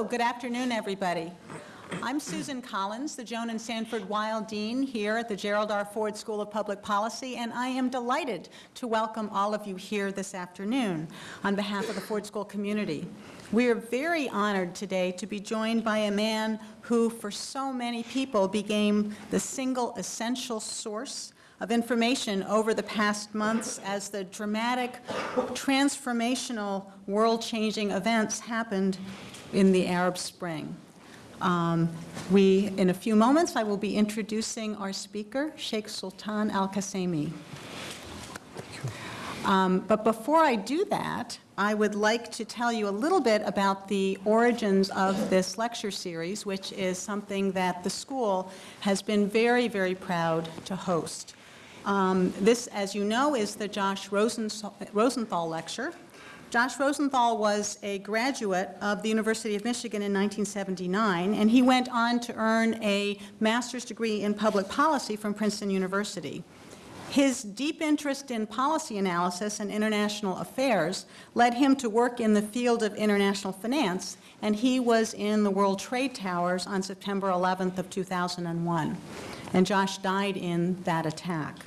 So, good afternoon, everybody. I'm Susan Collins, the Joan and Sanford Weill Dean here at the Gerald R. Ford School of Public Policy, and I am delighted to welcome all of you here this afternoon on behalf of the Ford School community. We are very honored today to be joined by a man who, for so many people, became the single essential source of information over the past months as the dramatic, transformational, world-changing events happened in the Arab Spring. Um, we, in a few moments, I will be introducing our speaker, Sheikh Sultan Al-Qasimi. Um, but before I do that, I would like to tell you a little bit about the origins of this lecture series, which is something that the school has been very, very proud to host. Um, this, as you know, is the Josh Rosenthal Lecture, Josh Rosenthal was a graduate of the University of Michigan in 1979, and he went on to earn a master's degree in public policy from Princeton University. His deep interest in policy analysis and international affairs led him to work in the field of international finance, and he was in the World Trade Towers on September 11th of 2001. And Josh died in that attack.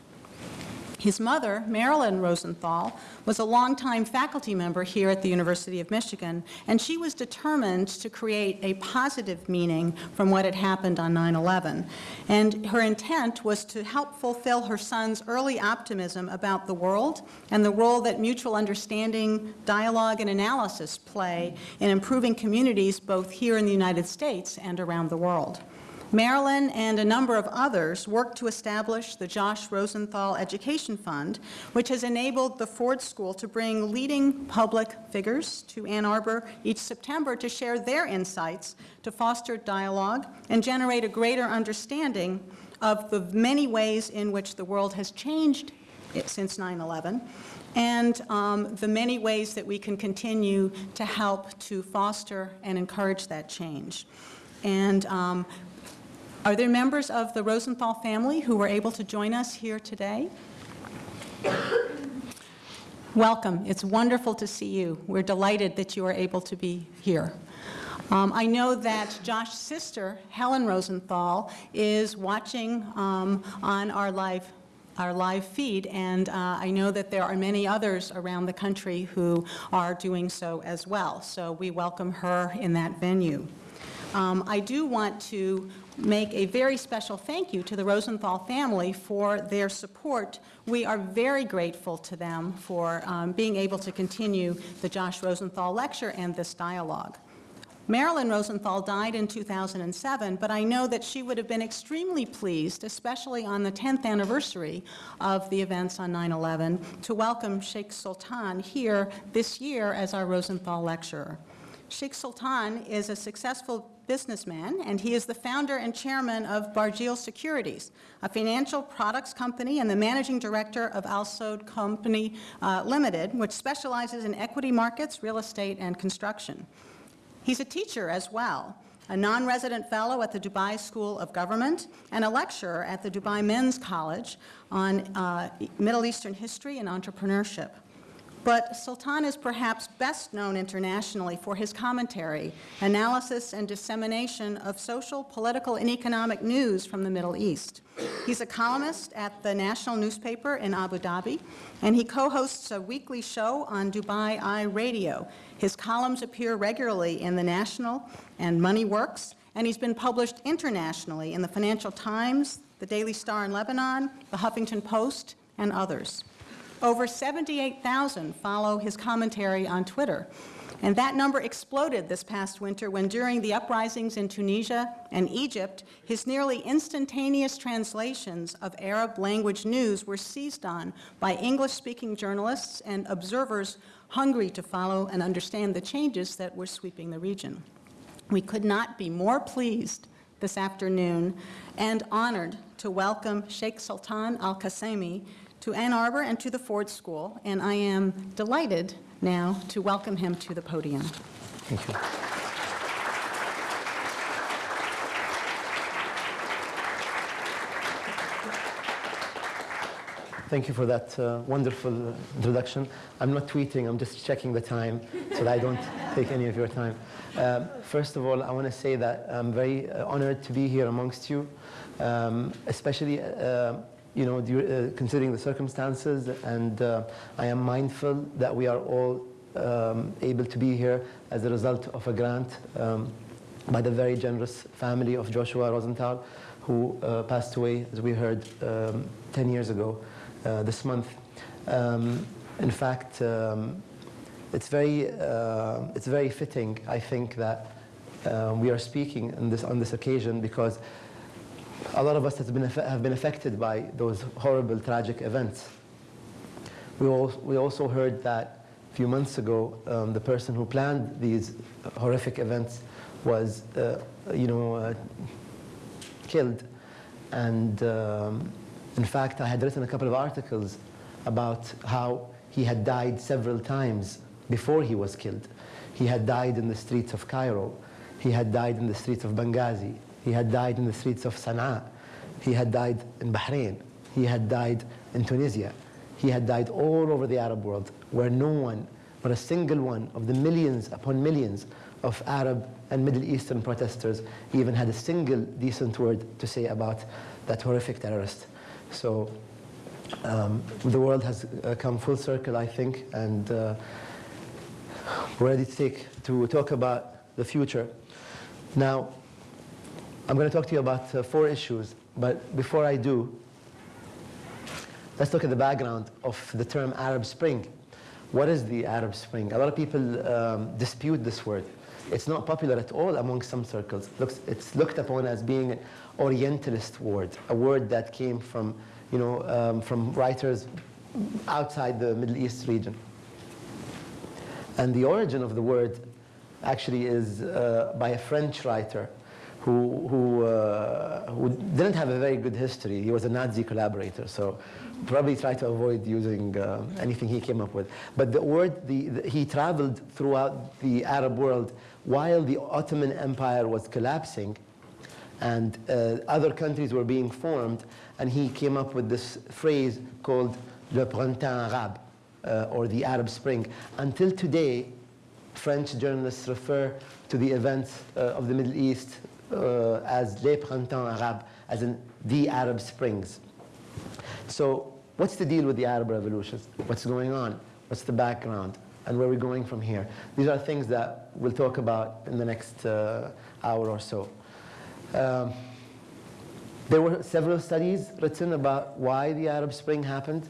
His mother, Marilyn Rosenthal, was a longtime faculty member here at the University of Michigan, and she was determined to create a positive meaning from what had happened on 9-11. And her intent was to help fulfill her son's early optimism about the world and the role that mutual understanding, dialogue, and analysis play in improving communities both here in the United States and around the world. Marilyn and a number of others worked to establish the Josh Rosenthal Education Fund, which has enabled the Ford School to bring leading public figures to Ann Arbor each September to share their insights, to foster dialogue, and generate a greater understanding of the many ways in which the world has changed since 9-11 and um, the many ways that we can continue to help to foster and encourage that change. And um, are there members of the Rosenthal family who were able to join us here today? Welcome. It's wonderful to see you. We're delighted that you are able to be here. Um, I know that Josh's sister, Helen Rosenthal, is watching um, on our live our live feed, and uh, I know that there are many others around the country who are doing so as well. So we welcome her in that venue. Um, I do want to make a very special thank you to the Rosenthal family for their support. We are very grateful to them for um, being able to continue the Josh Rosenthal lecture and this dialogue. Marilyn Rosenthal died in 2007, but I know that she would have been extremely pleased, especially on the 10th anniversary of the events on 9-11, to welcome Sheikh Sultan here this year as our Rosenthal lecturer. Sheikh Sultan is a successful businessman, and he is the founder and chairman of Barjeel Securities, a financial products company and the managing director of Alsod Company uh, Limited, which specializes in equity markets, real estate, and construction. He's a teacher as well, a non-resident fellow at the Dubai School of Government, and a lecturer at the Dubai Men's College on uh, Middle Eastern history and entrepreneurship. But Sultan is perhaps best known internationally for his commentary, analysis, and dissemination of social, political, and economic news from the Middle East. He's a columnist at the national newspaper in Abu Dhabi, and he co-hosts a weekly show on Dubai Eye Radio. His columns appear regularly in the National and Money Works, and he's been published internationally in the Financial Times, the Daily Star in Lebanon, the Huffington Post, and others. Over 78,000 follow his commentary on Twitter. And that number exploded this past winter when during the uprisings in Tunisia and Egypt, his nearly instantaneous translations of Arab language news were seized on by English-speaking journalists and observers hungry to follow and understand the changes that were sweeping the region. We could not be more pleased this afternoon and honored to welcome Sheikh Sultan Al-Qasimi to Ann Arbor and to the Ford School, and I am delighted now to welcome him to the podium. Thank you. Thank you for that uh, wonderful introduction. I'm not tweeting, I'm just checking the time so that I don't take any of your time. Um, first of all, I want to say that I'm very uh, honored to be here amongst you, um, especially uh, you know, uh, considering the circumstances, and uh, I am mindful that we are all um, able to be here as a result of a grant um, by the very generous family of Joshua Rosenthal, who uh, passed away, as we heard, um, 10 years ago uh, this month. Um, in fact, um, it's very, uh, it's very fitting, I think, that uh, we are speaking on this, on this occasion because a lot of us been, have been affected by those horrible, tragic events. We, all, we also heard that a few months ago, um, the person who planned these horrific events was, uh, you know, uh, killed. And um, in fact, I had written a couple of articles about how he had died several times before he was killed. He had died in the streets of Cairo. He had died in the streets of Benghazi. He had died in the streets of Sana'a. He had died in Bahrain. He had died in Tunisia. He had died all over the Arab world, where no one, but a single one of the millions upon millions of Arab and Middle Eastern protesters even had a single decent word to say about that horrific terrorist. So um, the world has uh, come full circle, I think, and uh, ready to, take, to talk about the future. Now, I'm going to talk to you about uh, four issues, but before I do, let's look at the background of the term Arab Spring. What is the Arab Spring? A lot of people um, dispute this word. It's not popular at all among some circles. Looks, it's looked upon as being an Orientalist word, a word that came from, you know, um, from writers outside the Middle East region. And the origin of the word actually is uh, by a French writer who, who, uh, who didn't have a very good history. He was a Nazi collaborator, so probably tried to avoid using uh, anything he came up with. But the word, the, the, he traveled throughout the Arab world while the Ottoman Empire was collapsing and uh, other countries were being formed, and he came up with this phrase called Le Printemps Arabe, uh, or the Arab Spring. Until today, French journalists refer to the events uh, of the Middle East uh, as Les Printemps Arabes, as in the Arab Springs. So what's the deal with the Arab revolutions? What's going on? What's the background? And where are we going from here? These are things that we'll talk about in the next uh, hour or so. Um, there were several studies written about why the Arab Spring happened.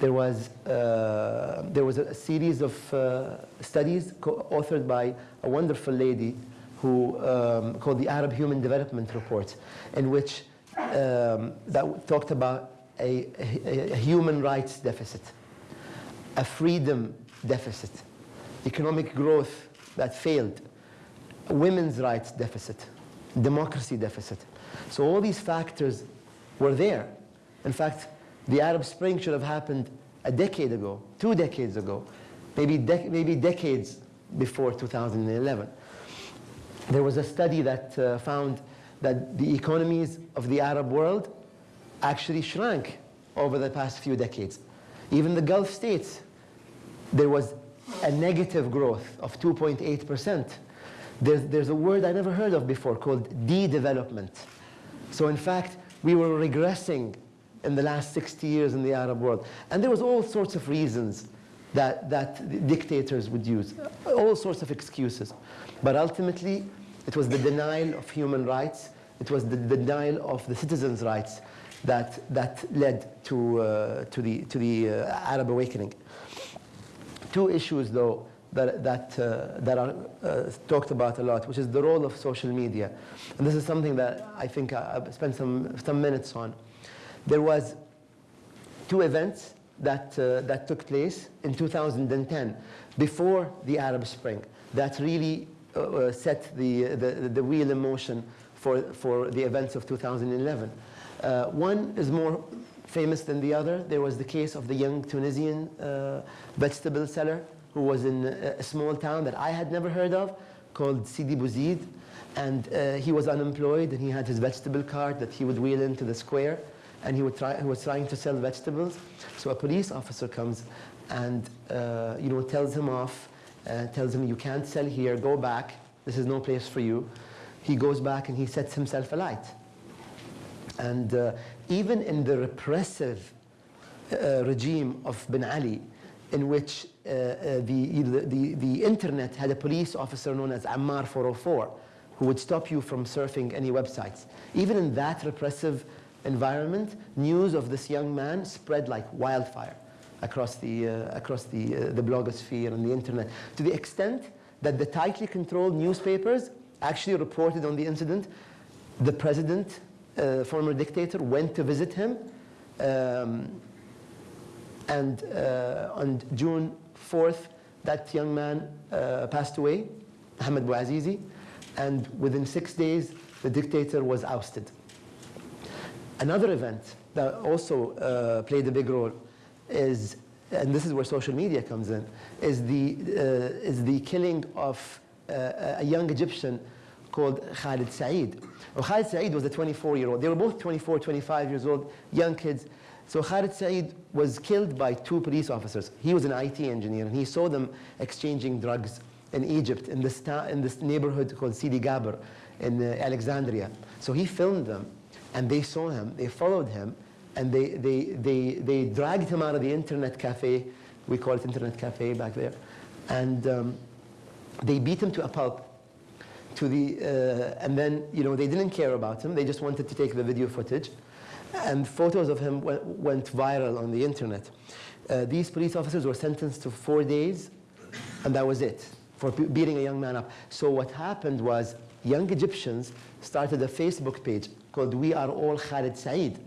There was, uh, there was a series of uh, studies authored by a wonderful lady who um, called the Arab Human Development Report, in which um, that talked about a, a, a human rights deficit, a freedom deficit, economic growth that failed, women's rights deficit, democracy deficit. So all these factors were there. In fact, the Arab Spring should have happened a decade ago, two decades ago, maybe, dec- maybe decades before 2011. There was a study that uh, found that the economies of the Arab world actually shrank over the past few decades. Even the Gulf states, there was a negative growth of 2.8%. There's, there's a word I never heard of before called de-development. So in fact, we were regressing in the last 60 years in the Arab world. And there was all sorts of reasons that, that dictators would use, all sorts of excuses. But ultimately, it was the denial of human rights, it was the denial of the citizens' rights that, that led to, uh, to the, to the uh, Arab awakening. Two issues, though, that, that, uh, that are uh, talked about a lot, which is the role of social media. And this is something that I think I- I've spent some, some minutes on. There was two events that, uh, that took place in 2010, before the Arab Spring, that really uh, uh, set the, the, the wheel in motion for, for the events of 2011. Uh, one is more famous than the other. There was the case of the young Tunisian uh, vegetable seller who was in a small town that I had never heard of called Sidi Bouzid. And uh, he was unemployed and he had his vegetable cart that he would wheel into the square and he, would try, he was trying to sell vegetables. So a police officer comes and uh, you know, tells him off, uh, tells him, you can't sell here, go back. this is no place for you, he goes back and he sets himself alight. And uh, even in the repressive uh, regime of Ben Ali, in which uh, uh, the, the, the internet had a police officer known as Ammar 404, who would stop you from surfing any websites. Even in that repressive environment, news of this young man spread like wildfire across the, uh, across the, uh, the blogosphere and the internet, to the extent that the tightly controlled newspapers actually reported on the incident. The president, uh, former dictator, went to visit him. Um, and uh, on June 4th, that young man uh, passed away, Ahmed Bouazizi. And within six days, the dictator was ousted. Another event that also uh, played a big role is, and this is where social media comes in, is the, uh, is the killing of uh, a young Egyptian called Khalid Saeed. Well, Khalid Saeed was a 24-year-old. They were both 24, 25 years old, young kids. So Khalid Saeed was killed by two police officers. He was an IT engineer, and he saw them exchanging drugs in Egypt, in this, in this neighborhood called Sidi Gabr in uh, Alexandria. So he filmed them, and they saw him, they followed him, and they, they, they, they dragged him out of the internet cafe. We call it internet cafe back there. And um, they beat him to a pulp. To the, uh, and then, you know, they didn't care about him. They just wanted to take the video footage. And photos of him went, viral on the internet. Uh, these police officers were sentenced to four days, and that was it, for beating a young man up. So what happened was young Egyptians started a Facebook page called We Are All Khalid Saeed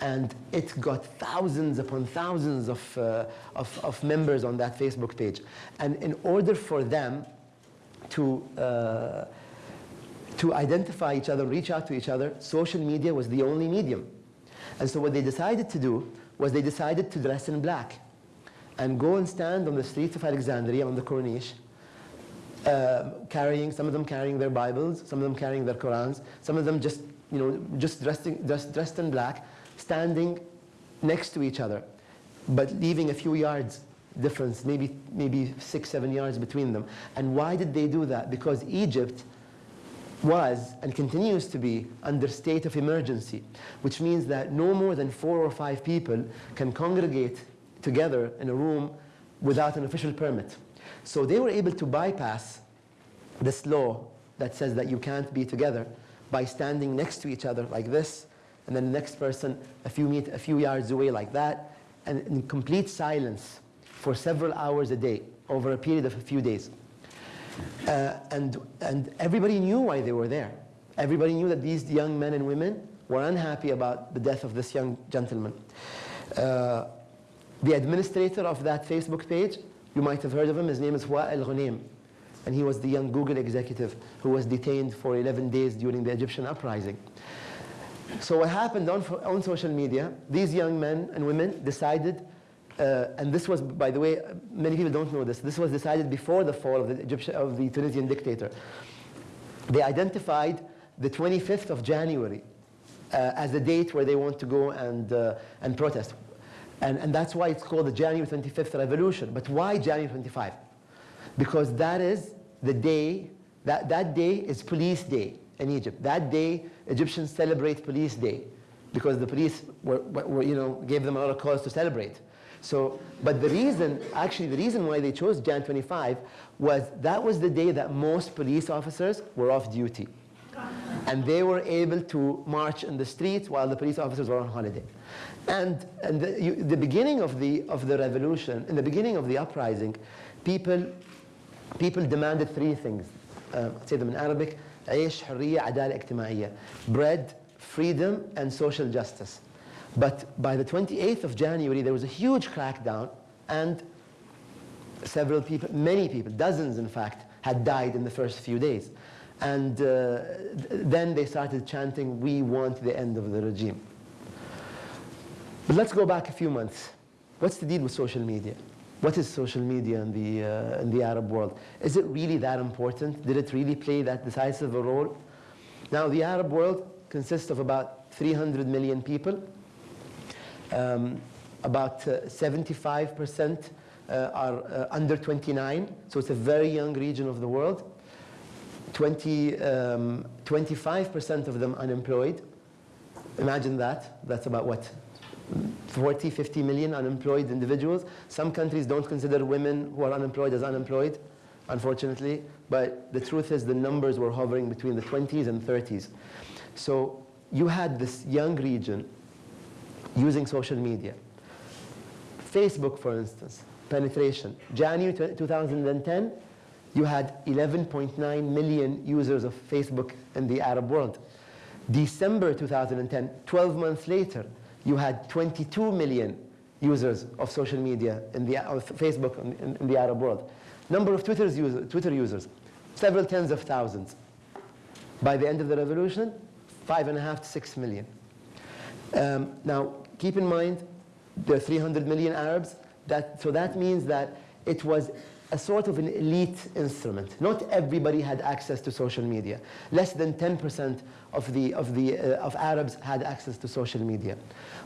and it got thousands upon thousands of, uh, of, of, members on that Facebook page. And in order for them to, uh, to identify each other, reach out to each other, social media was the only medium. And so what they decided to do was they decided to dress in black and go and stand on the streets of Alexandria on the Corniche, uh, carrying, some of them carrying their Bibles, some of them carrying their Qurans, some of them just, you know, just dressed in, just dressed in black, standing next to each other, but leaving a few yards difference, maybe, maybe six, seven yards between them. And why did they do that? Because Egypt was and continues to be under state of emergency, which means that no more than four or five people can congregate together in a room without an official permit. So they were able to bypass this law that says that you can't be together by standing next to each other like this and then the next person a few, meet, a few yards away like that, and in complete silence for several hours a day over a period of a few days. Uh, and, and everybody knew why they were there. Everybody knew that these young men and women were unhappy about the death of this young gentleman. Uh, the administrator of that Facebook page, you might have heard of him, his name is Wael Ghonim. And he was the young Google executive who was detained for 11 days during the Egyptian uprising. So what happened on, on social media, these young men and women decided, uh, and this was, by the way, many people don't know this, this was decided before the fall of the, Egyptian, of the Tunisian dictator. They identified the 25th of January uh, as the date where they want to go and, uh, and protest. And, and that's why it's called the January 25th revolution. But why January 25? Because that is the day, that, that day is police day in Egypt. That day, Egyptians celebrate Police Day because the police were, were, you know, gave them a lot of cause to celebrate. So, but the reason, actually the reason why they chose Jan 25 was that was the day that most police officers were off duty. And they were able to march in the streets while the police officers were on holiday. And, and the, you, the beginning of the, of the revolution, in the beginning of the uprising, people, people demanded three things. Uh, I'll say them in Arabic. عيش حرية عدالة اجتماعية bread freedom and social justice but by the 28th of January there was a huge crackdown and several people many people dozens in fact had died in the first few days and uh, then they started chanting we want the end of the regime but let's go back a few months what's the deal with social media What is social media in the, uh, in the Arab world? Is it really that important? Did it really play that decisive a role? Now, the Arab world consists of about 300 million people. Um, about 75% uh, uh, are uh, under 29, so it's a very young region of the world. 20, um, 25% of them unemployed. Imagine that. That's about what? 40, 50 million unemployed individuals. Some countries don't consider women who are unemployed as unemployed, unfortunately. But the truth is the numbers were hovering between the 20s and 30s. So you had this young region using social media. Facebook, for instance, penetration. January 2010, you had 11.9 million users of Facebook in the Arab world. December 2010, 12 months later, you had 22 million users of social media in the Facebook in, in the Arab world. Number of Twitter's user, Twitter users, several tens of thousands. By the end of the revolution, five and a half to six million. Um, now, keep in mind, there are 300 million Arabs. That, so that means that it was a sort of an elite instrument. Not everybody had access to social media. Less than 10% of, the, of, the, uh, of Arabs had access to social media.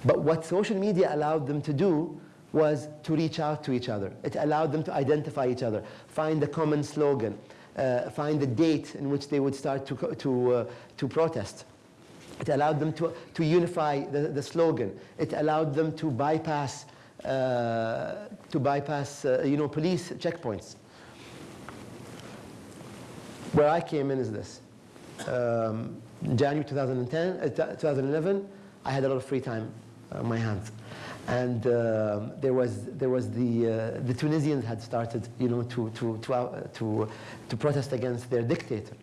But what social media allowed them to do was to reach out to each other. It allowed them to identify each other, find a common slogan, uh, find a date in which they would start to, to, uh, to protest. It allowed them to, to unify the, the slogan. It allowed them to bypass, to bypass uh, you know, police checkpoints. Where I came in is this. Um, January 2010, uh, 2011, I had a lot of free time on my hands. And uh, there was, there was the, uh, the Tunisians had started you know, to, to, to, uh, to, to protest against their dictator.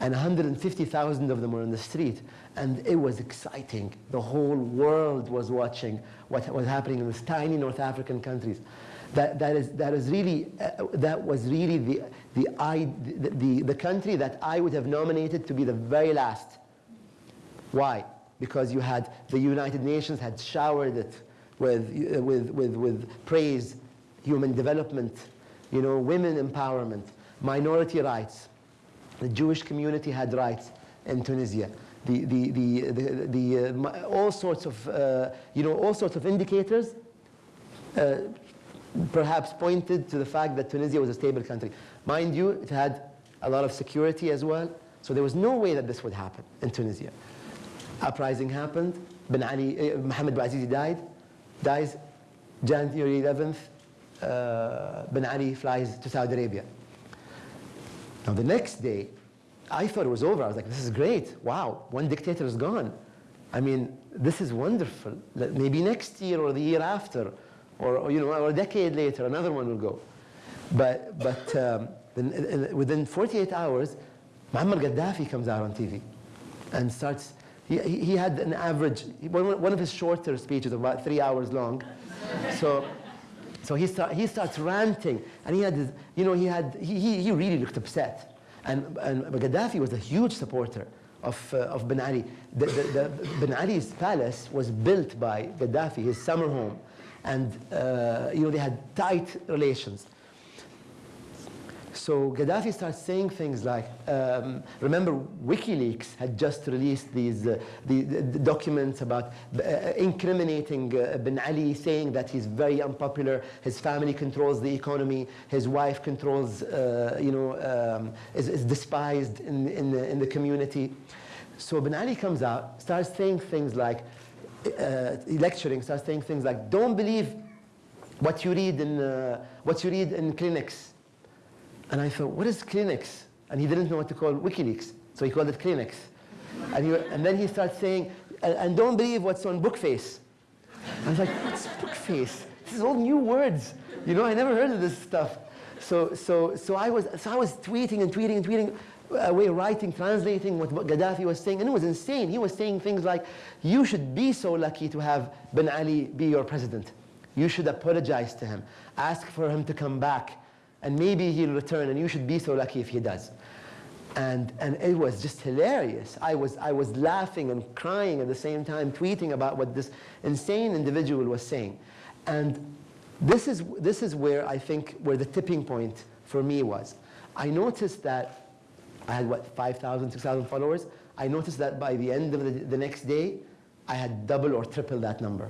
And 150,000 of them were in the street. And it was exciting. The whole world was watching what was happening in these tiny North African countries. That, that, is, that, is really, uh, that was really the, the, I, the, the, the country that I would have nominated to be the very last. Why? Because you had the United Nations had showered it with, uh, with, with, with praise, human development, you know, women empowerment, minority rights. The Jewish community had rights in Tunisia. The, the, the, the, the uh, all sorts of, uh, you know, all sorts of indicators uh, perhaps pointed to the fact that Tunisia was a stable country. Mind you, it had a lot of security as well. So there was no way that this would happen in Tunisia. Uprising happened. Ben Ali, uh, Mohammed Bouazizi died, dies. January 11th, uh, Ben Ali flies to Saudi Arabia. Now the next day, I thought it was over. I was like, this is great. Wow, one dictator is gone. I mean, this is wonderful. Maybe next year or the year after, or, you know, or a decade later, another one will go. But, but um, within 48 hours, Muammar Gaddafi comes out on TV and starts, he, he had an average, one of his shorter speeches, about three hours long. So, so he, start, he starts ranting, and he had, you know, he had, he, he really looked upset. And, and Gaddafi was a huge supporter of, uh, of Ben Ali. The, the, the, ben Ali's palace was built by Gaddafi, his summer home. And uh, you know, they had tight relations. So Gaddafi starts saying things like, um, remember WikiLeaks had just released these uh, the, the, documents about uh, incriminating uh, Ben Ali, saying that he's very unpopular, his family controls the economy, his wife controls, uh, you know, um, is, is, despised in, in, the, in the community. So Ben Ali comes out, starts saying things like, uh, lecturing, starts saying things like, don't believe what you read in, uh, what you read in Kleenex and I thought, what is Kleenex? And he didn't know what to call WikiLeaks, so he called it Kleenex. And, he, and then he starts saying, and, don't believe what's on Bookface. I was like, what's Bookface? This is all new words. You know, I never heard of this stuff. So, so, so, I, was, so I was tweeting and tweeting and tweeting uh, away, writing, translating what Gaddafi was saying, and it was insane. He was saying things like, you should be so lucky to have Ben Ali be your president. You should apologize to him. Ask for him to come back and maybe he'll return, and you should be so lucky if he does. And, and it was just hilarious. I was, I was laughing and crying at the same time, tweeting about what this insane individual was saying. And this is, this is where I think, where the tipping point for me was. I noticed that I had, what, 5,000, 6,000 followers. I noticed that by the end of the, the next day, I had double or triple that number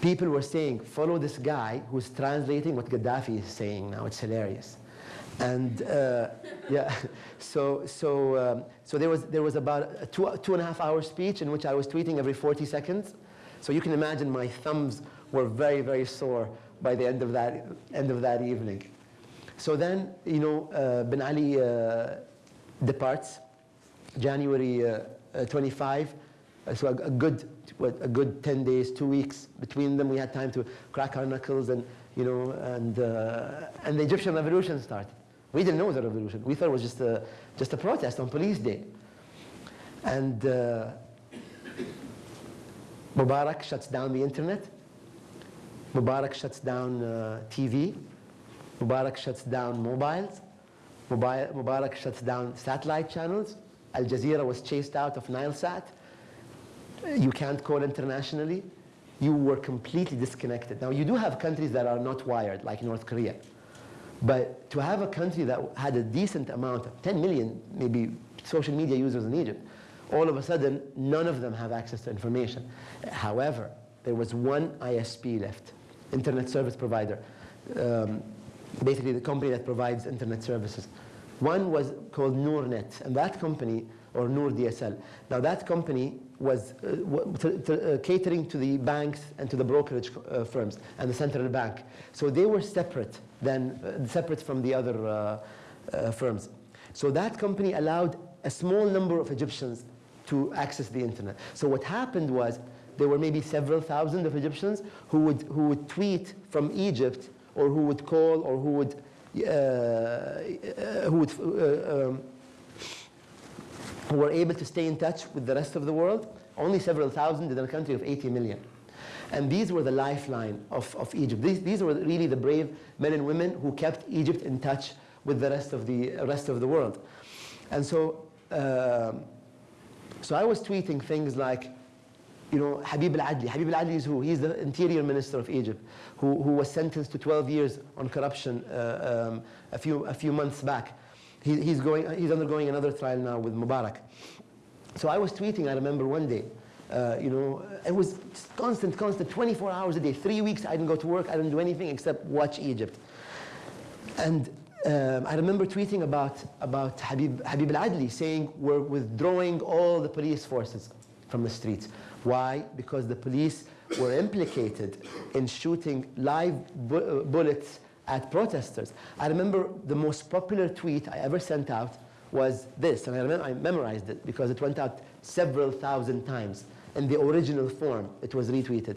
people were saying, follow this guy who's translating what Gaddafi is saying now. It's hilarious. And uh, yeah, so so um, so there was there was about a two two and a half hour speech in which I was tweeting every 40 seconds. So you can imagine my thumbs were very very sore by the end of that end of that evening. So then you know uh, Ben Ali uh, departs January uh, uh, 25. So a, a good what, a good 10 days, two weeks between them. We had time to crack our knuckles and you know and uh, and the Egyptian revolution started. We didn't know it was a revolution. We thought it was just a just a protest on police day. And uh, Mubarak shuts down the internet. Mubarak shuts down uh, TV. Mubarak shuts down mobiles. Mubarak shuts down satellite channels. Al Jazeera was chased out of Nilesat. You can't call internationally. You were completely disconnected. Now, you do have countries that are not wired, like North Korea. But to have a country that had a decent amount, 10 million maybe social media users in Egypt, all of a sudden, none of them have access to information. However, there was one ISP left, Internet Service Provider, um, basically the company that provides internet services. One was called NoorNet, and that company, or Noor DSL, now that company was uh, uh, catering to the banks and to the brokerage uh, firms and the central bank. So they were separate, than, separate from the other firms. So that company allowed a small number of Egyptians to access the internet. So what happened was there were maybe several thousand of Egyptians who would, who would tweet from Egypt or who would call or who would, uh, who would uh, um, who were able to stay in touch with the rest of the world, only several thousand in a country of 80 million. And these were the lifeline of, of Egypt. These, these were really the brave men and women who kept Egypt in touch with the rest of the rest of the world. And so, um so I was tweeting things like, you know, Habib al-Adli. Habib al-Adli is who? He's the interior minister of Egypt, who, who was sentenced to 12 years on corruption uh, um, a, few, a few months back. He, he's, going, he's undergoing another trial now with Mubarak. So I was tweeting, I remember one day, uh, you know, it was constant, constant, 24 hours a day. Three weeks I didn't go to work, I didn't do anything except watch Egypt. And um, I remember tweeting about, about Habib, Habib al-Adli saying we're withdrawing all the police forces from the streets. Why? Because the police were implicated in shooting live bu- uh, bullets at protesters. I remember the most popular tweet I ever sent out was this, and I, remember, I memorized it because it went out several thousand times. In the original form, it was retweeted.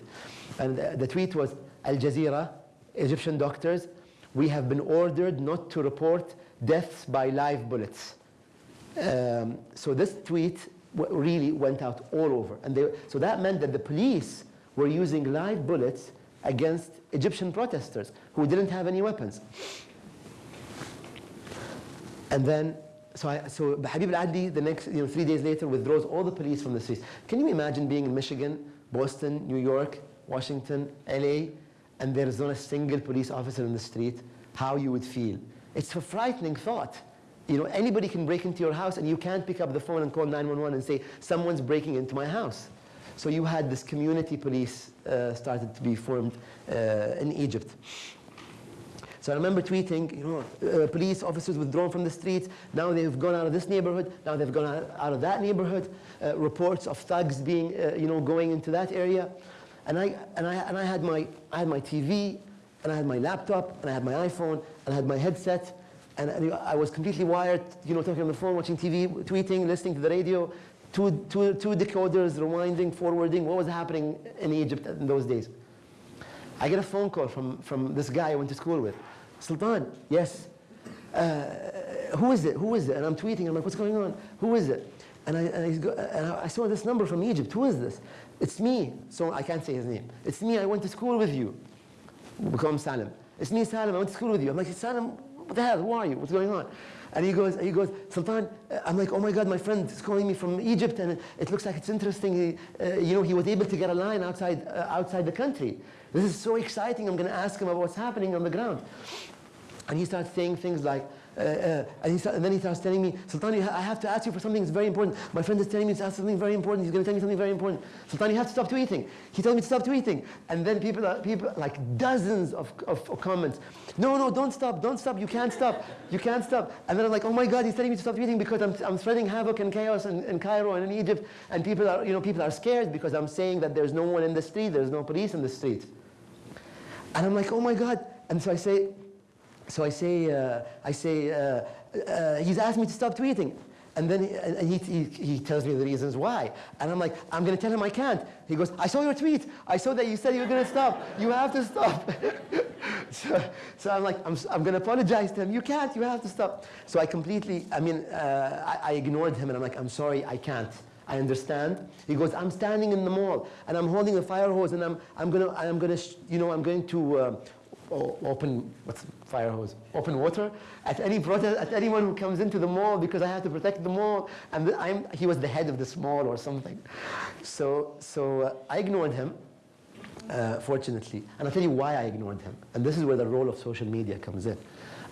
And the, the tweet was, Al Jazeera, Egyptian doctors, we have been ordered not to report deaths by live bullets. Um, so this tweet really went out all over. And they, so that meant that the police were using live bullets against Egyptian protesters who didn't have any weapons. And then, so, I, so Habib al-Adli, the next, you know, three days later, withdraws all the police from the streets. Can you imagine being in Michigan, Boston, New York, Washington, LA, and there is not a single police officer in the street? How you would feel? It's a frightening thought. You know, anybody can break into your house and you can't pick up the phone and call 911 and say, someone's breaking into my house. So you had this community police uh, started to be formed uh, in Egypt. So I remember tweeting, you know, uh, police officers withdrawn from the streets. Now they've gone out of this neighborhood. Now they've gone out, out of that neighborhood. Uh, reports of thugs being, uh, you know, going into that area. And I, and, I, and I, had my, I had my TV, and I had my laptop, and I had my iPhone, and I had my headset. And, and I was completely wired, you know, talking on the phone, watching TV, tweeting, listening to the radio. Two, two, two decoders, rewinding, forwarding. What was happening in Egypt in those days? I get a phone call from, from this guy I went to school with. Sultan, yes. Uh, who is it? Who is it? And I'm tweeting. I'm like, what's going on? Who is it? And I, and, go, and I saw this number from Egypt. Who is this? It's me. So I can't say his name. It's me. I went to school with you. Become Salim. It's me, Salim. I went to school with you. I'm like, Salim, what the hell? Who are you? What's going on? And he goes, he goes, Sultan, uh, I'm like, oh my God, my friend is calling me from Egypt, and it looks like it's interesting. He, uh, you know, he was able to get a line outside, uh, outside the country. This is so exciting. I'm going to ask him about what's happening on the ground. And he starts saying things like, uh, uh, Uh, uh, and, he, and then he starts telling me, Sultan, I have to ask you for something that's very important. My friend is telling me to ask something very important. He's going to tell me something very important. Sultan, you have to stop tweeting. He told me to stop tweeting. And then people, are, people like dozens of, of, of comments. No, no, don't stop, don't stop. You can't stop. You can't stop. And then I'm like, oh my God, he's telling me to stop tweeting because I'm, I'm spreading havoc and chaos in, in Cairo and in Egypt. And people are, you know, people are scared because I'm saying that there's no one in the street, there's no police in the street. And I'm like, oh my God. And so I say, so I say, uh, I say, uh, uh, he's asked me to stop tweeting. And then he, he, he, tells me the reasons why. And I'm like, I'm going to tell him I can't. He goes, I saw your tweet. I saw that you said you were going to stop. You have to stop. so, so I'm like, I'm, I'm going to apologize to him. You can't. You have to stop. So I completely, I mean, uh, I, I ignored him and I'm like, I'm sorry, I can't. I understand. He goes, I'm standing in the mall and I'm holding a fire hose and I'm, I'm gonna, I'm gonna, you know, I'm going to uh, open, what's fire hose? Open water at any protest, at anyone who comes into the mall because I have to protect the mall. And I'm, he was the head of this mall or something. So, so uh, I ignored him. Uh, fortunately, and I'll tell you why I ignored him. And this is where the role of social media comes in.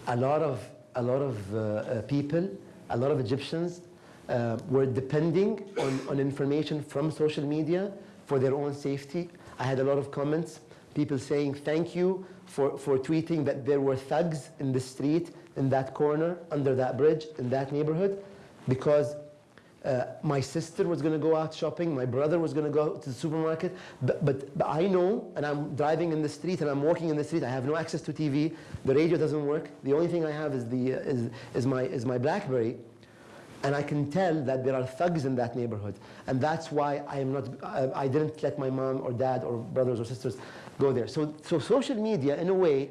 A lot of, a lot of uh, uh, people, a lot of Egyptians uh, were depending on, on information from social media for their own safety. I had a lot of comments, people saying thank you for, for tweeting that there were thugs in the street, in that corner, under that bridge, in that neighborhood, because uh, my sister was going to go out shopping. My brother was going to go to the supermarket. But, but, but I know, and I'm driving in the street, and I'm walking in the street. I have no access to TV. The radio doesn't work. The only thing I have is, the, uh, is, is, my, is my BlackBerry. And I can tell that there are thugs in that neighborhood. And that's why I, am not, I, I didn't let my mom or dad or brothers or sisters go there. So, so social media, in a way,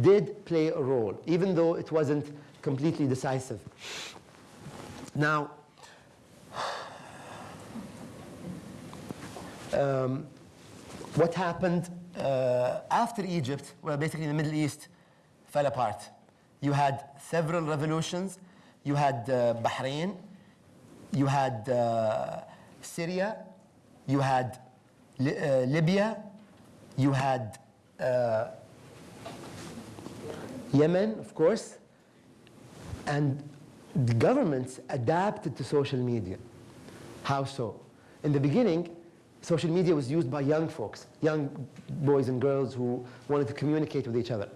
did play a role, even though it wasn't completely decisive. Now, um, what happened uh, after Egypt, well, basically the Middle East fell apart. You had several revolutions. You had uh, Bahrain, you had uh, Syria, you had Li- uh, Libya, you had uh, Yemen, of course, and the governments adapted to social media. How so? In the beginning, social media was used by young folks, young boys and girls who wanted to communicate with each other.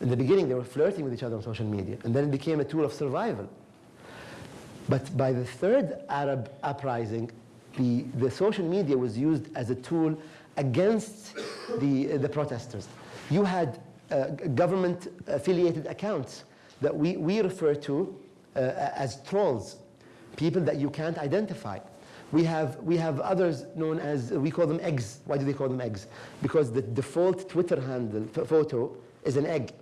In the beginning, they were flirting with each other on social media, and then it became a tool of survival. But by the third Arab uprising, the, the social media was used as a tool against the, the protesters. You had uh, government affiliated accounts that we, we refer to uh, as trolls, people that you can't identify. We have, we have others known as, we call them eggs. Why do they call them eggs? Because the default Twitter handle, photo, is an egg.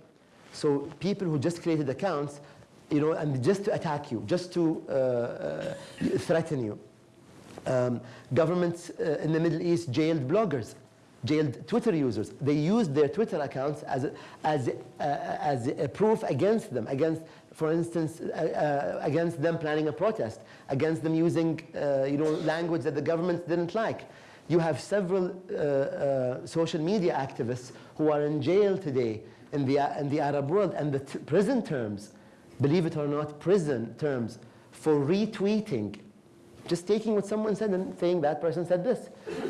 So people who just created accounts, you know, and just to attack you, just to uh, uh, threaten you. Um, governments uh, in the Middle East jailed bloggers, jailed Twitter users. They used their Twitter accounts as a, as uh, as a proof against them, against, for instance, uh, uh, against them planning a protest, against them using, uh, you know, language that the government didn't like. You have several uh, social media activists who are in jail today in the, in the Arab world, and the prison terms, believe it or not, prison terms for retweeting just taking what someone said and saying that person said this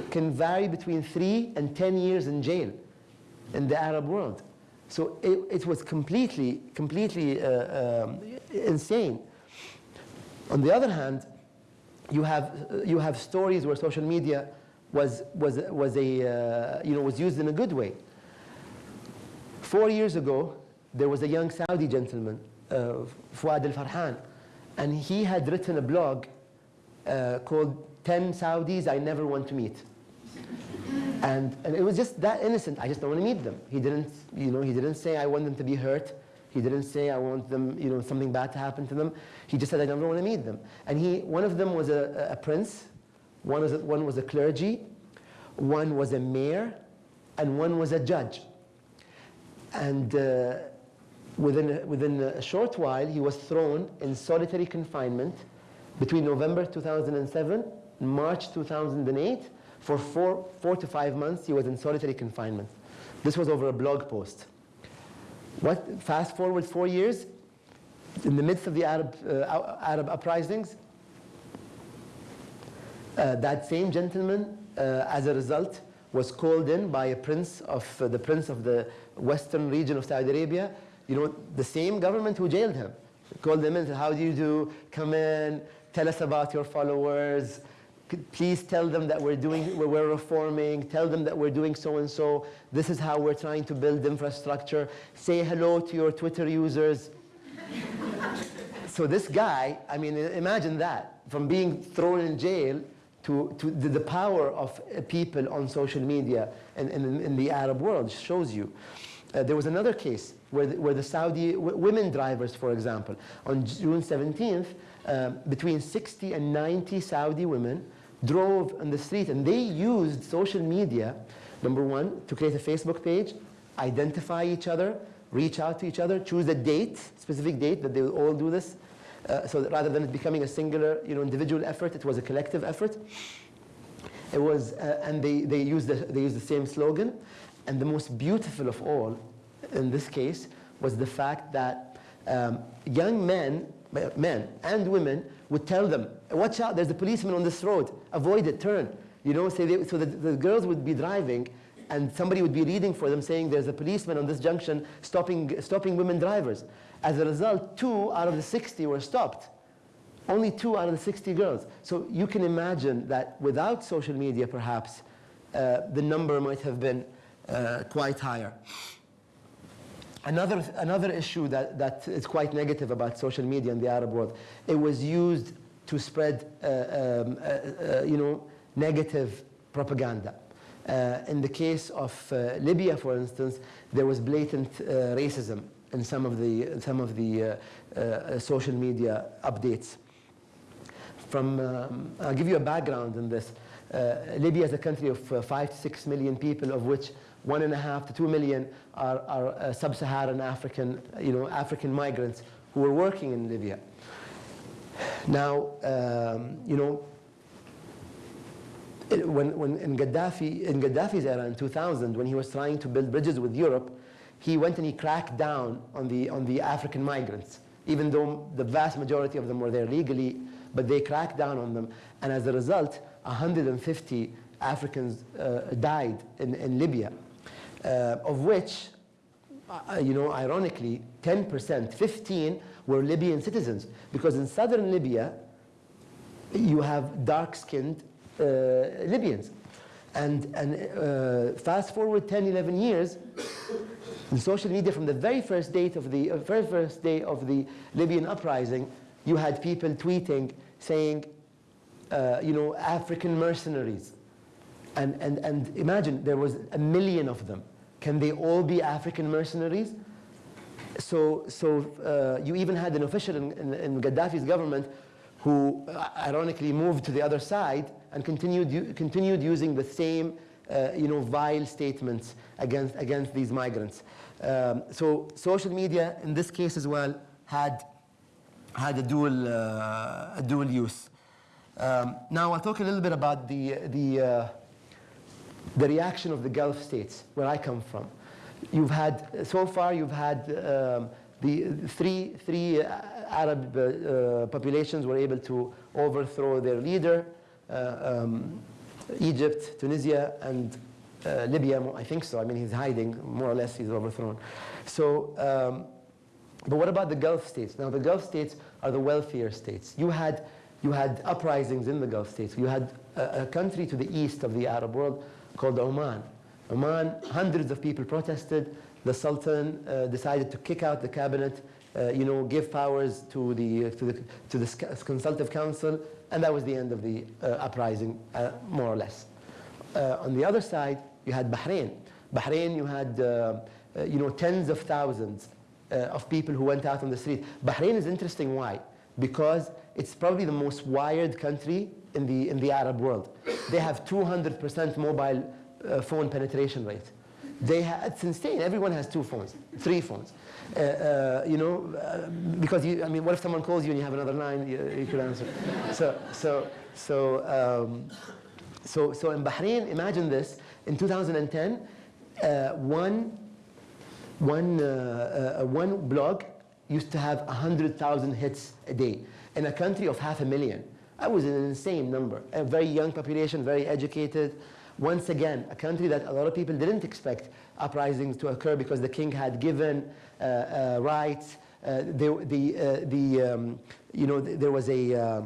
can vary between three and 10 years in jail in the Arab world. So it, it was completely, completely uh, um, insane. On the other hand, you have, you have stories where social media was, was, was, a, uh, you know, was used in a good way. Four years ago, there was a young Saudi gentleman, uh, Fuad al-Farhan, and he had written a blog uh, called 10 Saudis I Never Want to Meet. And, and it was just that innocent. I just don't want to meet them. He didn't, you know, he didn't say I want them to be hurt. He didn't say I want them, you know, something bad to happen to them. He just said I don't want to meet them. And he, one of them was a, a prince, one was a, one was a clergy, one was a mayor, and one was a judge. And uh, within, a, within a short while, he was thrown in solitary confinement between November 2007 and March 2008. For four, four to five months, he was in solitary confinement. This was over a blog post. What, fast forward four years, in the midst of the Arab, uh, Arab uprisings, uh, that same gentleman, uh, as a result, was called in by a prince of uh, the prince of the western region of Saudi Arabia. You know, the same government who jailed him called him in and said, "How do you do? Come in, tell us about your followers. Please tell them that we're doing, we're reforming. Tell them that we're doing so and so. This is how we're trying to build infrastructure. Say hello to your Twitter users." so this guy, I mean, imagine that from being thrown in jail to, to the, the, power of people on social media and, and in the Arab world shows you. Uh, there was another case where the, where the Saudi women drivers, for example, on June 17th, uh, between 60 and 90 Saudi women drove on the street and they used social media, number one, to create a Facebook page, identify each other, reach out to each other, choose a date, specific date that they will all do this, uh, so rather than it becoming a singular, you know, individual effort, it was a collective effort. It was, uh, and they, they, used the, they used the same slogan. And the most beautiful of all, in this case, was the fact that um, young men, men and women would tell them, watch out, there's a policeman on this road, avoid it, turn. You know, so, they, so the, the girls would be driving and somebody would be reading for them saying there's a policeman on this junction stopping, stopping women drivers. As a result, two out of the 60 were stopped. Only two out of the 60 girls. So you can imagine that without social media, perhaps, uh, the number might have been uh, quite higher. Another, another issue that, that is quite negative about social media in the Arab world, it was used to spread uh, um, uh, uh, you know, negative propaganda. Uh, in the case of Libya, for instance, there was blatant racism in some of the, some of the uh, uh, social media updates. From, um, I'll give you a background in this. Uh, Libya is a country of uh, five to six million people, of which one and a half to two million are, are uh, sub-Saharan African, you know, African migrants who are working in Libya. Now, um, you know, when, when in Gaddafi, in Gaddafi's era in 2000, when he was trying to build bridges with Europe, he went and he cracked down on the, on the African migrants, even though the vast majority of them were there legally, but they cracked down on them. And as a result, 150 Africans uh, died in, in Libya, of which, uh, you know, ironically, 10%, 15 were Libyan citizens. Because in southern Libya, you have dark-skinned uh, Libyans. And, and uh, fast forward 10, 11 years, in social media from the very first date of the uh, very first day of the Libyan uprising, you had people tweeting saying, uh, you know, African mercenaries. And, and, and imagine there was a million of them. Can they all be African mercenaries? So, so uh, you even had an official in, in, in Gaddafi's government who uh, ironically moved to the other side and continued, continued using the same uh, you know, vile statements against, against these migrants. Um, so social media, in this case as well, had, had a, dual, uh, a dual use. Um, now I'll talk a little bit about the, the, uh, the reaction of the Gulf states, where I come from. You've had, so far you've had um, the three, three Arab uh, populations were able to overthrow their leader. Uh, um, Egypt, Tunisia, and uh, Libya, I think so. I mean, he's hiding, more or less, he's overthrown. So, um, but what about the Gulf states? Now, the Gulf states are the wealthier states. You had, you had uprisings in the Gulf states. You had a, a country to the east of the Arab world called Oman. Oman, hundreds of people protested. The Sultan uh, decided to kick out the cabinet, uh, you know, give powers to the, to the, to the consultative council, and that was the end of the uh, uprising, uh, more or less. Uh, on the other side, you had Bahrain. Bahrain, you had you know, tens of thousands of people who went out on the street. Bahrain is interesting. Why? Because it's probably the most wired country in the, in the Arab world. They have 200% mobile uh, phone penetration rate. They it's insane. Everyone has two phones, three phones. Uh, uh, you know, uh, because you, I mean, what if someone calls you and you have another line you, you could answer? so, so, so, um, so, so in Bahrain, imagine this: in 2010, uh, one, one, uh, one blog, used to have 100,000 hits a day in a country of half a million. That was an insane number. A very young population, very educated. Once again, a country that a lot of people didn't expect uprisings to occur because the king had given uh, uh, rights. Uh, the, the, uh, the, um, you know, there was a, uh,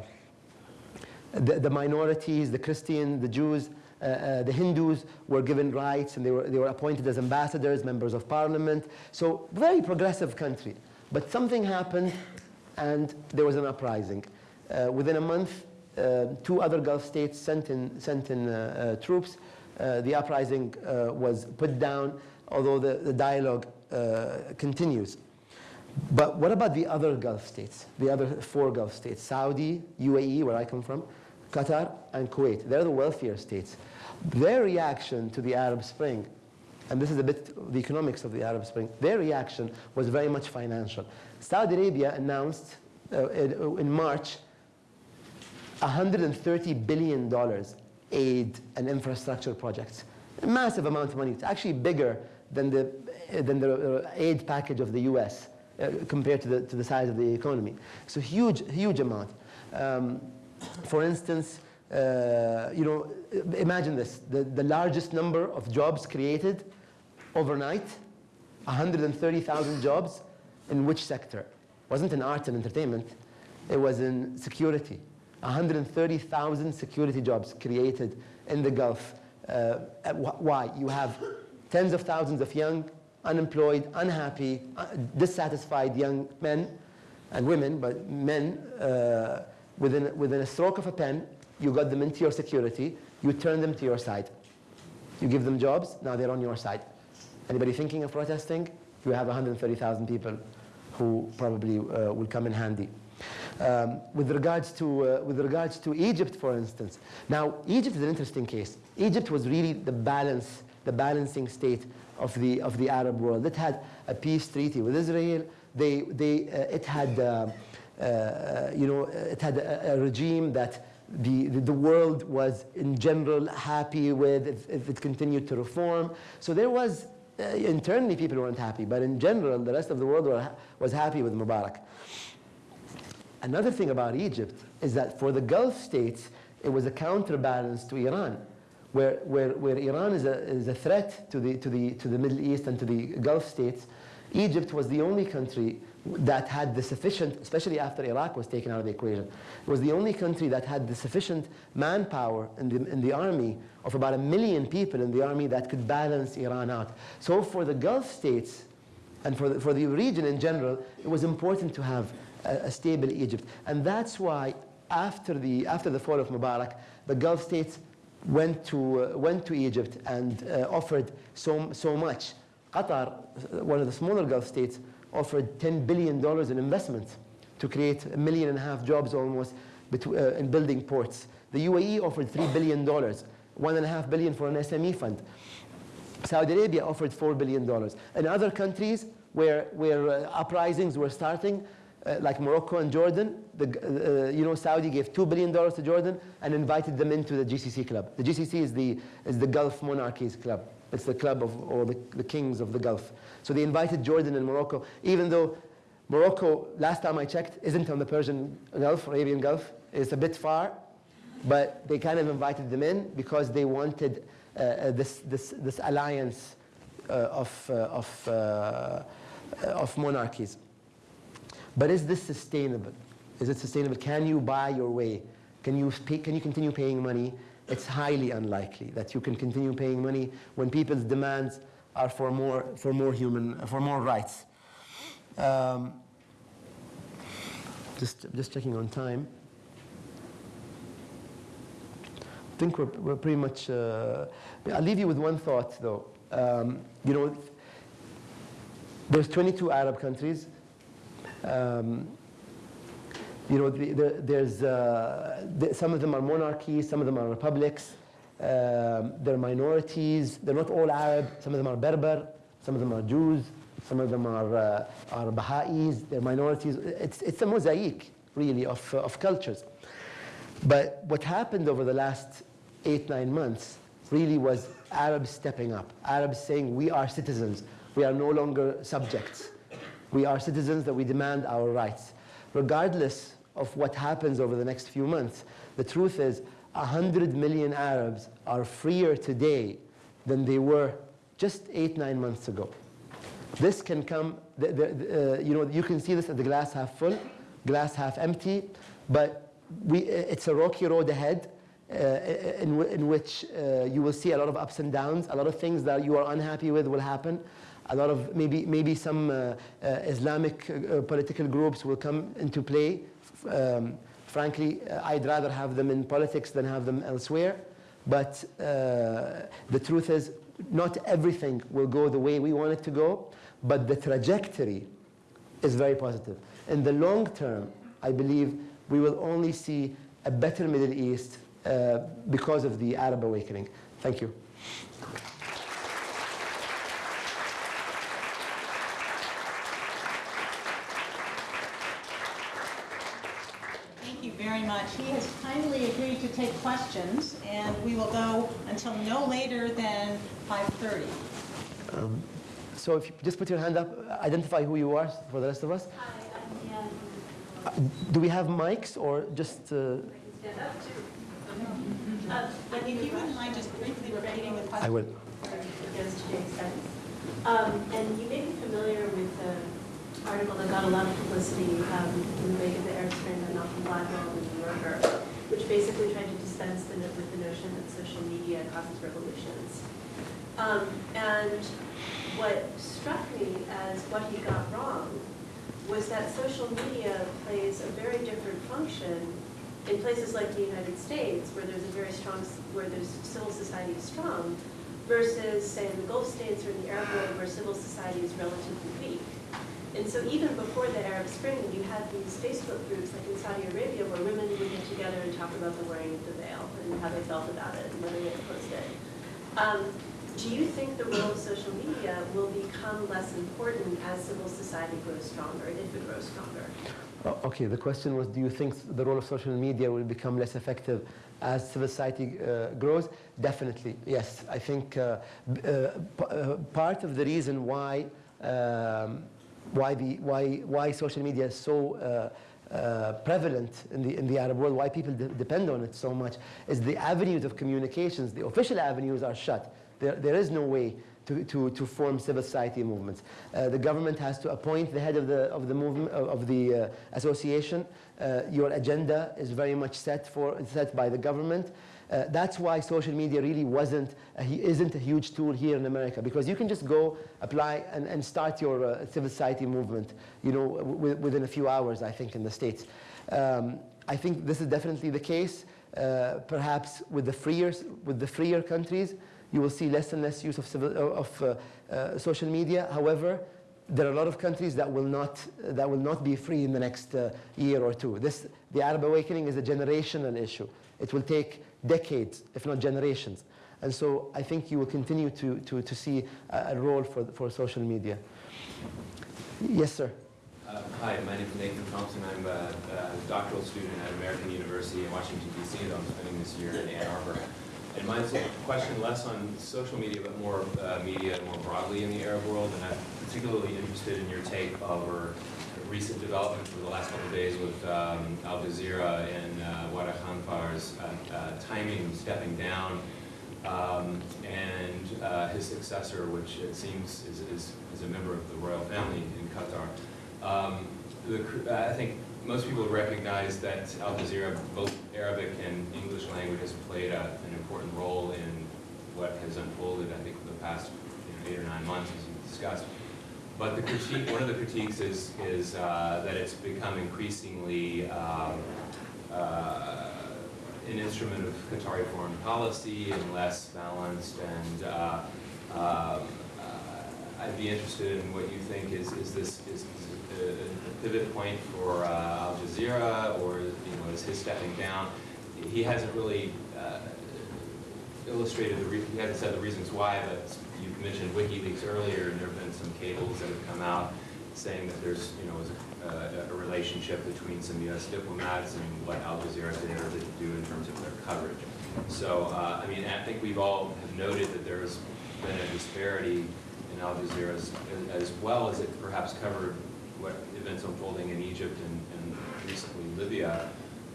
the, the minorities, the Christian, the Jews, uh, the Hindus were given rights and they were, they were appointed as ambassadors, members of parliament. So very progressive country. But something happened and there was an uprising. Uh, within a month, two other Gulf states sent in, sent in uh, uh, troops. Uh, the uprising was put down, although the, the dialogue continues. But what about the other Gulf states, the other four Gulf states? Saudi, UAE, where I come from, Qatar, and Kuwait. They're the wealthier states. Their reaction to the Arab Spring, and this is a bit the economics of the Arab Spring, their reaction was very much financial. Saudi Arabia announced uh, in March $130 billion aid and infrastructure projects. A massive amount of money. It's actually bigger than the, than the uh, aid package of the US uh, compared to the, to the size of the economy. So huge, huge amount. Um, for instance, uh, you know, imagine this, the, the largest number of jobs created overnight, 130,000 jobs, in which sector? It wasn't in arts and entertainment, it was in security. 130,000 security jobs created in the Gulf. Uh, why? You have tens of thousands of young, unemployed, unhappy, uh, dissatisfied young men and women, but men, uh, within, within a stroke of a pen, you got them into your security, you turn them to your side. You give them jobs, now they're on your side. Anybody thinking of protesting? You have 130,000 people who probably uh, will come in handy. Um, with, regards to, uh, with regards to Egypt, for instance. Now, Egypt is an interesting case. Egypt was really the balance, the balancing state of the, of the Arab world. It had a peace treaty with Israel. They, they, uh, it had, uh, uh, you know, it had a, a regime that the, the, world was in general happy with if, if it continued to reform. So there was, uh, internally people weren't happy, but in general the rest of the world were, was happy with Mubarak. Another thing about Egypt is that for the Gulf states, it was a counterbalance to Iran, where, where, where Iran is a, is a threat to the, to, the, to the Middle East and to the Gulf states. Egypt was the only country that had the sufficient, especially after Iraq was taken out of the equation, was the only country that had the sufficient manpower in the, in the army of about a million people in the army that could balance Iran out. So for the Gulf states and for the, for the region in general, it was important to have a, stable Egypt. And that's why after the, after the fall of Mubarak, the Gulf states went to, uh, went to Egypt and uh, offered so, so much. Qatar, one of the smaller Gulf states, offered $10 billion in investment to create a million and a half jobs almost uh, in building ports. The UAE offered $3 billion, one and a half billion for an SME fund. Saudi Arabia offered $4 billion. And other countries where, where uh, uprisings were starting, uh, like Morocco and Jordan, the, uh, you know, Saudi gave $2 billion to Jordan and invited them into the GCC club. The GCC is the, is the Gulf Monarchies Club. It's the club of all the, the kings of the Gulf. So they invited Jordan and Morocco, even though Morocco, last time I checked, isn't on the Persian Gulf, Arabian Gulf. It's a bit far, but they kind of invited them in because they wanted uh, uh this, this, this alliance uh, of, uh, of, uh, of monarchies. But is this sustainable? Is it sustainable? Can you buy your way? Can you, pay, can you continue paying money? It's highly unlikely that you can continue paying money when people's demands are for more, for more human, for more rights. Um, just, just checking on time. I think we're, we're pretty much, uh, I'll leave you with one thought though. Um, you know, there's 22 Arab countries um, you know, the, the, there's, uh, the, some of them are monarchies, some of them are republics. Um, they're minorities. They're not all Arab. Some of them are Berber. Some of them are Jews. Some of them are, uh, are Baha'is. They're minorities. It's, it's a mosaic, really, of, uh, of cultures. But what happened over the last eight, nine months really was Arabs stepping up. Arabs saying, we are citizens. We are no longer subjects We are citizens that we demand our rights. Regardless of what happens over the next few months, the truth is 100 million Arabs are freer today than they were just eight, nine months ago. This can come, the, the, uh, you know, you can see this at the glass half full, glass half empty, but we, it's a rocky road ahead uh, in, in which uh, you will see a lot of ups and downs, a lot of things that you are unhappy with will happen. A lot of maybe, maybe some uh, uh, Islamic uh, political groups will come into play. Um, frankly, I'd rather have them in politics than have them elsewhere. But the truth is, not everything will go the way we want it to go, but the trajectory is very positive. In the long term, I believe we will only see a better Middle East uh, because of the Arab awakening. Thank you. Thank you very much. He has kindly agreed to take questions, and we will go until no later than 5:30. So if you just put your hand up, identify who you are for the rest of us. Hi, I'm Ann. Do we have mics or just... Uh, I can stand up too. Uh, And if you wouldn't mind just briefly repeating the question. I will. Against. Um, And you may be familiar with the article that got a lot of publicity um, in the wake of the Arab Spring by Malcolm Gladwell which basically tried to dispense the with the notion that social media causes revolutions. Um, And what struck me as what he got wrong was that social media plays a very different function in places like the United States, where there's a very strong, where there's civil society is strong, versus, say, in the Gulf states or in the Arab world, where civil society is relatively weak. And so even before the Arab Spring, you had these Facebook groups, like in Saudi Arabia, where women would get together and talk about the wearing of the veil and how they felt about it and whether they opposed it. Um, do you think the role of social media will become less important as civil society grows stronger, if it grows stronger? Okay, the question was, do you think the role of social media will become less effective as civil society uh, grows? Definitely, yes. I think uh, uh, uh, part of the reason why, um, why, the, why, why social media is so uh, uh, prevalent in the, in the Arab world, why people de- depend on it so much, is the avenues of communications, the official avenues are shut. There, there is no way to, to, to form civil society movements. Uh, the government has to appoint the head of the, of the movement, of of the uh, association. Uh, your agenda is very much set, for, set by the government. Uh, that's why social media really wasn't, isn't a huge tool here in America because you can just go apply and, and start your uh, civil society movement, you know, within a few hours, I think, in the States. Um, I think this is definitely the case. Uh, perhaps with the freer, with the freer countries, you will see less and less use of, civil, of uh, uh, social media. However, there are a lot of countries that will not, that will not be free in the next uh, year or two. This, the Arab awakening is a generational issue. It will take decades, if not generations. And so I think you will continue to, to, to see a, role for, for social media. Yes, sir. Uh, Hi, my name is Nathan Thompson. I'm a, a doctoral student at American University in Washington DC that I'm spending this year in Ann Arbor. And a question less on social media, but more uh, media more broadly in the Arab world. And I'm particularly interested in your take over recent developments over the last couple of days with um, Al Jazeera and uh, Waddah Khanfar's uh, uh, timing stepping down um, and uh, his successor, which it seems is, is, is a member of the royal family in Qatar. Um, the, I think most people recognize that Al Jazeera, both Arabic and English language, has played a, an important role in what has unfolded, I think, for the past you know, eight or nine months, as you discussed. But the critique, one of the critiques is, is uh, that it's become increasingly um, uh, an instrument of Qatari foreign policy and less balanced. And uh, um, I'd be interested in what you think is, is this is, is a pivot point for uh, Al Jazeera, or you know, is his stepping down? He hasn't really uh, illustrated the he hasn't said the reasons why, but mentioned WikiLeaks earlier, and there have been some cables that have come out saying that there's you know a, a relationship between some U.S. diplomats and what Al Jazeera been able to do in terms of their coverage. So uh, I mean, I think we've all have noted that there's been a disparity in Al Jazeera as, well as it perhaps covered what events unfolding in Egypt and, and recently Libya,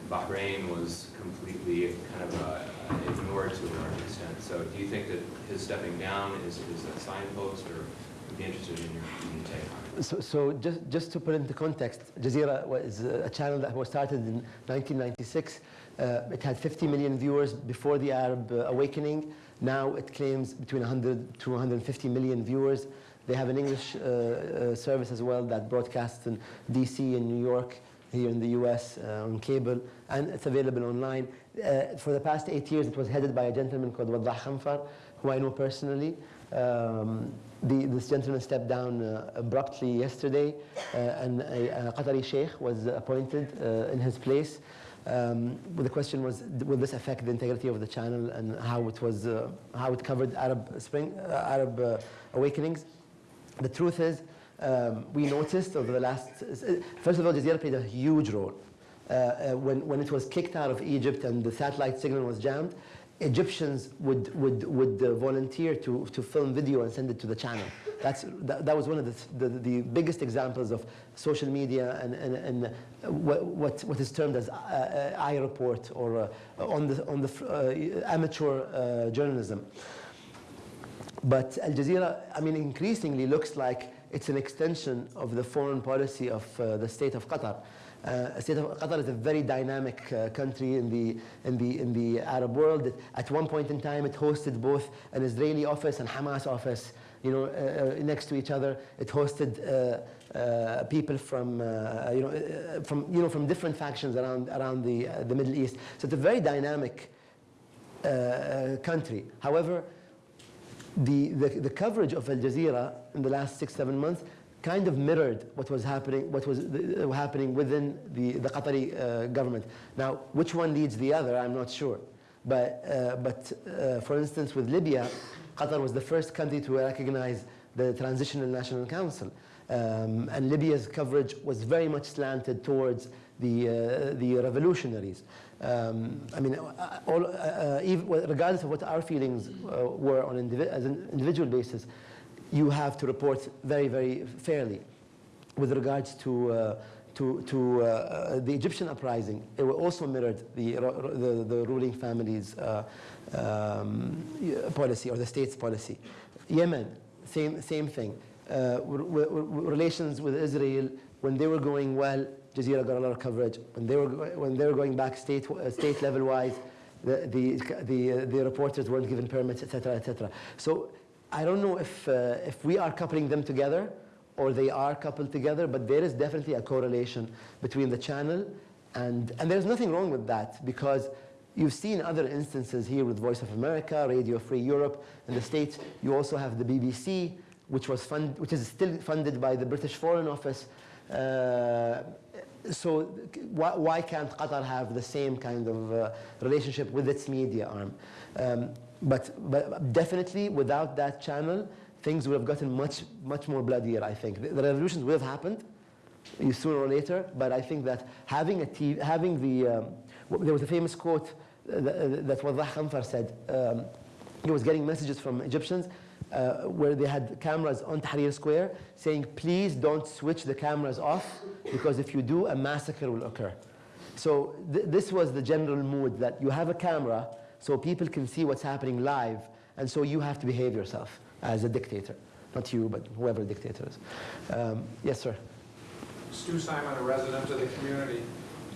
Bahrain was completely kind of uh, ignored to a large extent. So do you think that his stepping down is, is a signpost, or would be interested in your, in take on it? So, so just, just to put into context, Jazeera was a channel that was started in 1996. Uh, it had 50 million viewers before the Arab uh, awakening. Now it claims between 100 to 150 million viewers. They have an English uh, uh, service as well that broadcasts in DC and New York, here in the US uh, on cable, and it's available online. Uh, for the past eight years, it was headed by a gentleman called Waddah Khanfar, who I know personally. Um, the, this gentleman stepped down uh, abruptly yesterday, uh, and a, a Qatari sheikh was appointed uh, in his place. Um, the question was, will this affect the integrity of the channel and how it was, uh, how it covered Arab Spring, uh, Arab awakenings? The truth is, um, we noticed over the last, first of all, Jazeera played a huge role. Uh, uh, when, when it was kicked out of Egypt and the satellite signal was jammed, Egyptians would, would, would uh, volunteer to, to film video and send it to the channel. That's, that, that was one of the, the, the biggest examples of social media and, and, and uh, what, what, what is termed as uh, uh, iReport or uh, on the, on the amateur journalism. But Al Jazeera, I mean, increasingly looks like it's an extension of the foreign policy of the state of Qatar. Uh, state of Qatar is a very dynamic uh, country in the, in, the, in the Arab world. At one point in time, it hosted both an Israeli office and Hamas office you know, uh, uh, next to each other. It hosted uh, uh, people from, you, know, from, you know, from different factions around, around the, the Middle East. So it's a very dynamic country. However, the, the, the coverage of Al Jazeera in the last six, seven months kind of mirrored what was happening, what was uh, happening within the, the Qatari uh, government. Now, which one leads the other, I'm not sure. But, uh, but uh, for instance, with Libya, Qatar was the first country to recognize the Transitional National Council. Um, and Libya's coverage was very much slanted towards the, uh, the revolutionaries. Um, I mean, uh, all, regardless of what our feelings were on indivi as an individual basis, you have to report very, very fairly with regards to, uh, to, to uh, the Egyptian uprising. It also mirrored the, the, the ruling family's uh, um, policy or the state's policy. Yemen, same, same thing. Uh, relations with Israel, when they were going well, Jazeera got a lot of coverage. When they were, when they were going back state, uh, state level wise, the, the, the, uh, the reporters weren't given permits, etc., etc. So I don't know if, uh, if we are coupling them together or they are coupled together, but there is definitely a correlation between the channel and, and there's nothing wrong with that because you've seen other instances here with Voice of America, Radio Free Europe, in the States. You also have the BBC, which, was fund, which is still funded by the British Foreign Office. Uh, so why, why, can't Qatar have the same kind of uh, relationship with its media arm? Um, but, but definitely without that channel, things would have gotten much, much more bloodier, I think. The, the revolutions would have happened sooner or later, but I think that having, a TV, having the, um, there was a famous quote that, that Waddah Khanfar said. Um, he was getting messages from Egyptians uh, where they had cameras on Tahrir Square saying, please don't switch the cameras off because if you do, a massacre will occur. So th this was the general mood that you have a camera so people can see what's happening live and so you have to behave yourself as a dictator. Not you, but whoever the dictator is. Um, yes, sir. Stu Simon, a resident of the community.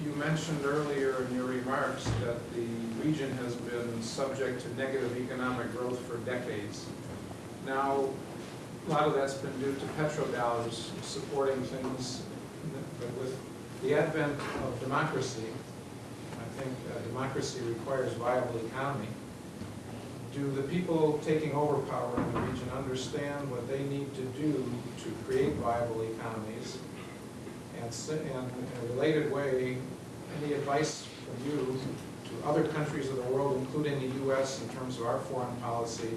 You mentioned earlier in your remarks that the region has been subject to negative economic growth for decades. Now, a lot of that's been due to petrodollars supporting things, but with the advent of democracy, think uh, democracy requires viable economy. Do the people taking over power in the region understand what they need to do to create viable economies and in a related way, any advice from you to other countries of the world, including the U.S. in terms of our foreign policy,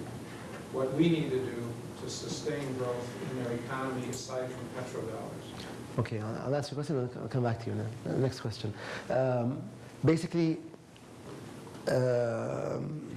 what we need to do to sustain growth in their economy aside from petrodollars? Okay, I'll, I'll answer your question I'll come back to you now. Next question. Um, basically, um,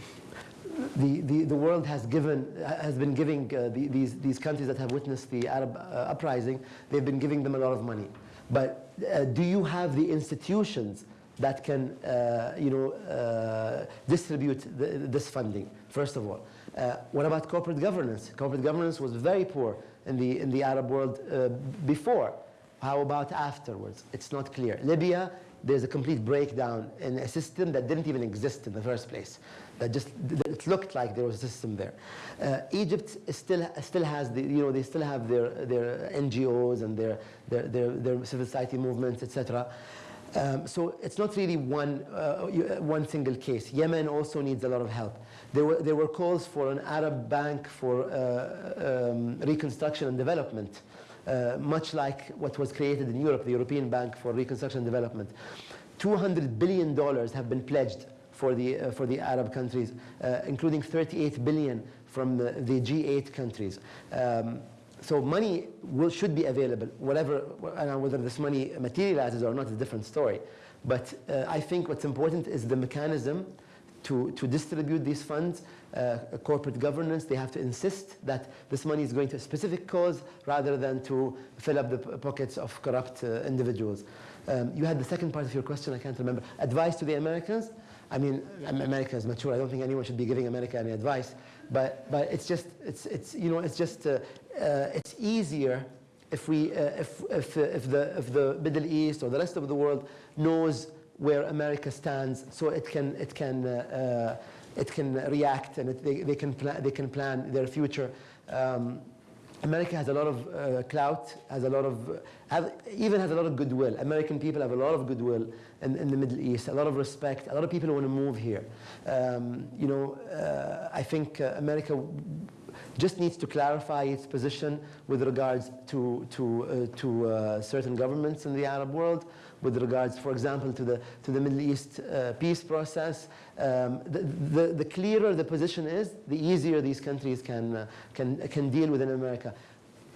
the, the, the world has given has been giving uh, the, these these countries that have witnessed the Arab uh, uprising they've been giving them a lot of money. But uh, do you have the institutions that can uh, you know uh, distribute the, this funding first of all? Uh, what about corporate governance? Corporate governance was very poor in the in the Arab world uh, before. How about afterwards? It's not clear. Libya there's a complete breakdown in a system that didn't even exist in the first place. That just that it looked like there was a system there. Uh, Egypt still still has the you know they still have their their NGOs and their their their, their civil society movements etc. Um, so it's not really one uh, uh, one single case. Yemen also needs a lot of help. There were there were calls for an Arab bank for uh, um, reconstruction and development uh, much like what was created in Europe, the European Bank for Reconstruction and Development. $200 billion have been pledged for the, uh, for the Arab countries, uh, including 38 billion from the, the G8 countries. Um, so money will, should be available, whatever, and whether this money materializes or not is a different story. But uh, I think what's important is the mechanism to, to distribute these funds, uh, corporate governance, they have to insist that this money is going to a specific cause rather than to fill up the pockets of corrupt uh, individuals. Um, you had the second part of your question, I can't remember. Advice to the Americans? I mean, America is mature. I don't think anyone should be giving America any advice. But, but it's just, it's, it's, you know, it's just, uh, uh, it's easier if we, uh, if, if, uh, if, the, if the Middle East or the rest of the world knows where America stands, so it can, it can, it can react and it, they, they, can plan, they can plan their future. Um, America has a lot of uh, clout, has a lot of, have, even has a lot of goodwill. American people have a lot of goodwill in, in the Middle East, a lot of respect. A lot of people want to move here. Um, you know, uh, I think uh, America just needs to clarify its position with regards to, to, uh, to uh, certain governments in the Arab world, with regards, for example, to the, to the Middle East uh, peace process. Um, the, the, the clearer the position is, the easier these countries can, uh, can, can deal with in America.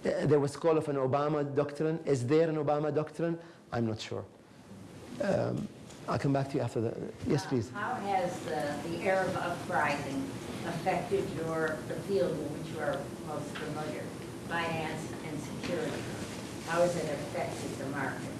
Uh, there was call of an Obama doctrine. Is there an Obama doctrine? I'm not sure. Um, I'll come back to you after that. yes, please. How has uh, the Arab uprising affected your, the field in which you are most familiar, finance and security? How has it affected the market?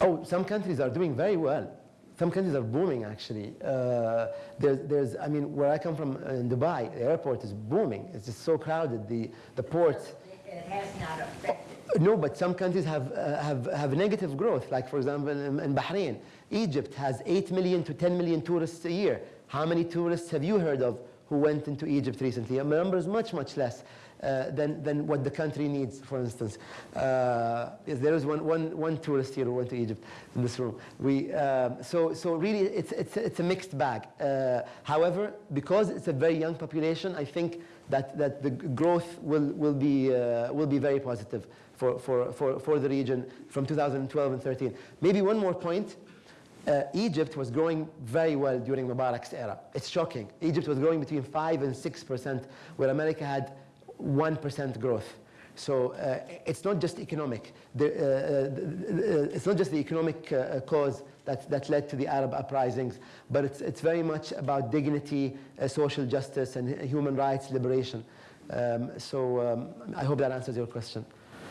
Oh, some countries are doing very well. Some countries are booming, actually. Uh, there's, there's, I mean, where I come from uh, in Dubai, the airport is booming. It's just so crowded. The, the ports. It has not affected. No, but some countries have, uh, have, have negative growth. Like, for example, in, in Bahrain, Egypt has 8 million to 10 million tourists a year. How many tourists have you heard of who went into Egypt recently? The number is much, much less uh, than, than what the country needs, for instance. Uh, there is one, one, one tourist here who went to Egypt in this room. We, um, so, so really, it's, it's, it's a mixed bag. Uh, however, because it's a very young population, I think that, that the growth will, will, be, uh, will be very positive for, for, for, for the region from 2012 and 13. Maybe one more point. Uh, Egypt was growing very well during Mubarak's era. It's shocking. Egypt was growing between 5 and 6%, where America had 1% growth. So uh, it's not just economic. The, uh, uh, it's not just the economic uh, cause that, that led to the Arab uprisings, but it's, it's very much about dignity, uh, social justice, and human rights liberation. Um, so um, I hope that answers your question.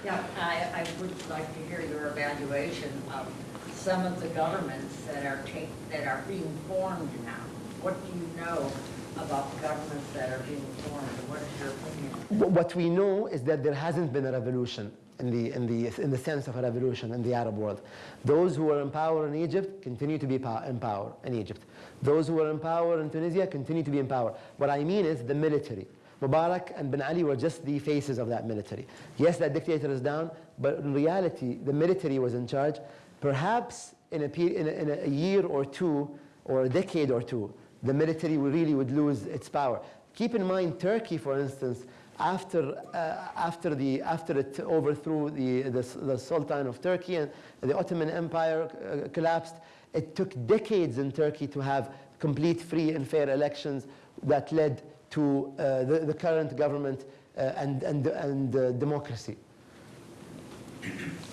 Yeah, I, I would like to hear your evaluation of some of the governments that are that are being formed now. What do you know about the governments that are being formed, what is your opinion? What we know is that there hasn't been a revolution in the, in the, in the sense of a revolution in the Arab world. Those who were in power in Egypt continue to be in power in Egypt. Those who were in power in Tunisia continue to be in power. What I mean is the military. Mubarak and Ben Ali were just the faces of that military. Yes, that dictator is down, but in reality, the military was in charge. Perhaps in a, in a, in a year or two, or a decade or two, the military really would lose its power. Keep in mind, Turkey, for instance, after, uh, after, the, after it overthrew the, the, the Sultan of Turkey and the Ottoman Empire uh, collapsed, it took decades in Turkey to have complete free and fair elections that led to uh, the, the current government uh, and, and, and uh, democracy.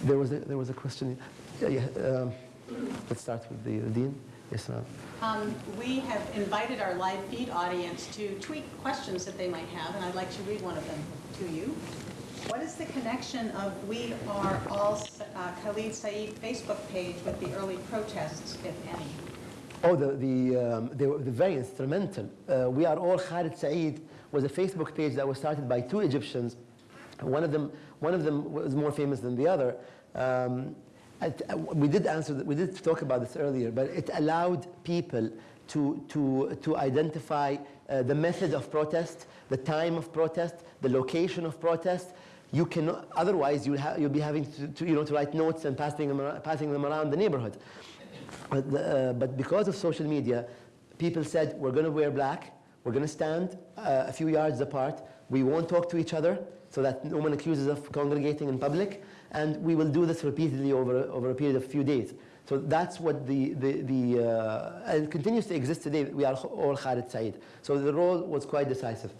There was a, there was a question. Yeah, um, let's start with the dean. Yes, ma'am. Um, We have invited our live feed audience to tweet questions that they might have, and I'd like to read one of them to you. What is the connection of We Are All uh, Khalid Saeed Facebook page with the early protests, if any? Oh, the, the, um, they were very instrumental. Uh, we Are All Khalid Saeed was a Facebook page that was started by two Egyptians. One of them, one of them was more famous than the other. Um, we did answer, we did talk about this earlier, but it allowed people to, to, to identify uh, the method of protest, the time of protest, the location of protest. You cannot, otherwise you'll, you'll be having to, to, you know, to write notes and passing them, ar- passing them around the neighborhood. But, uh, but because of social media, people said, we're going to wear black, we're going to stand uh, a few yards apart, we won't talk to each other so that no one accuses us of congregating in public, and we will do this repeatedly over, over a period of a few days. So that's what the, the, the uh, and it continues to exist today. We are all Khalid Said. So the role was quite decisive.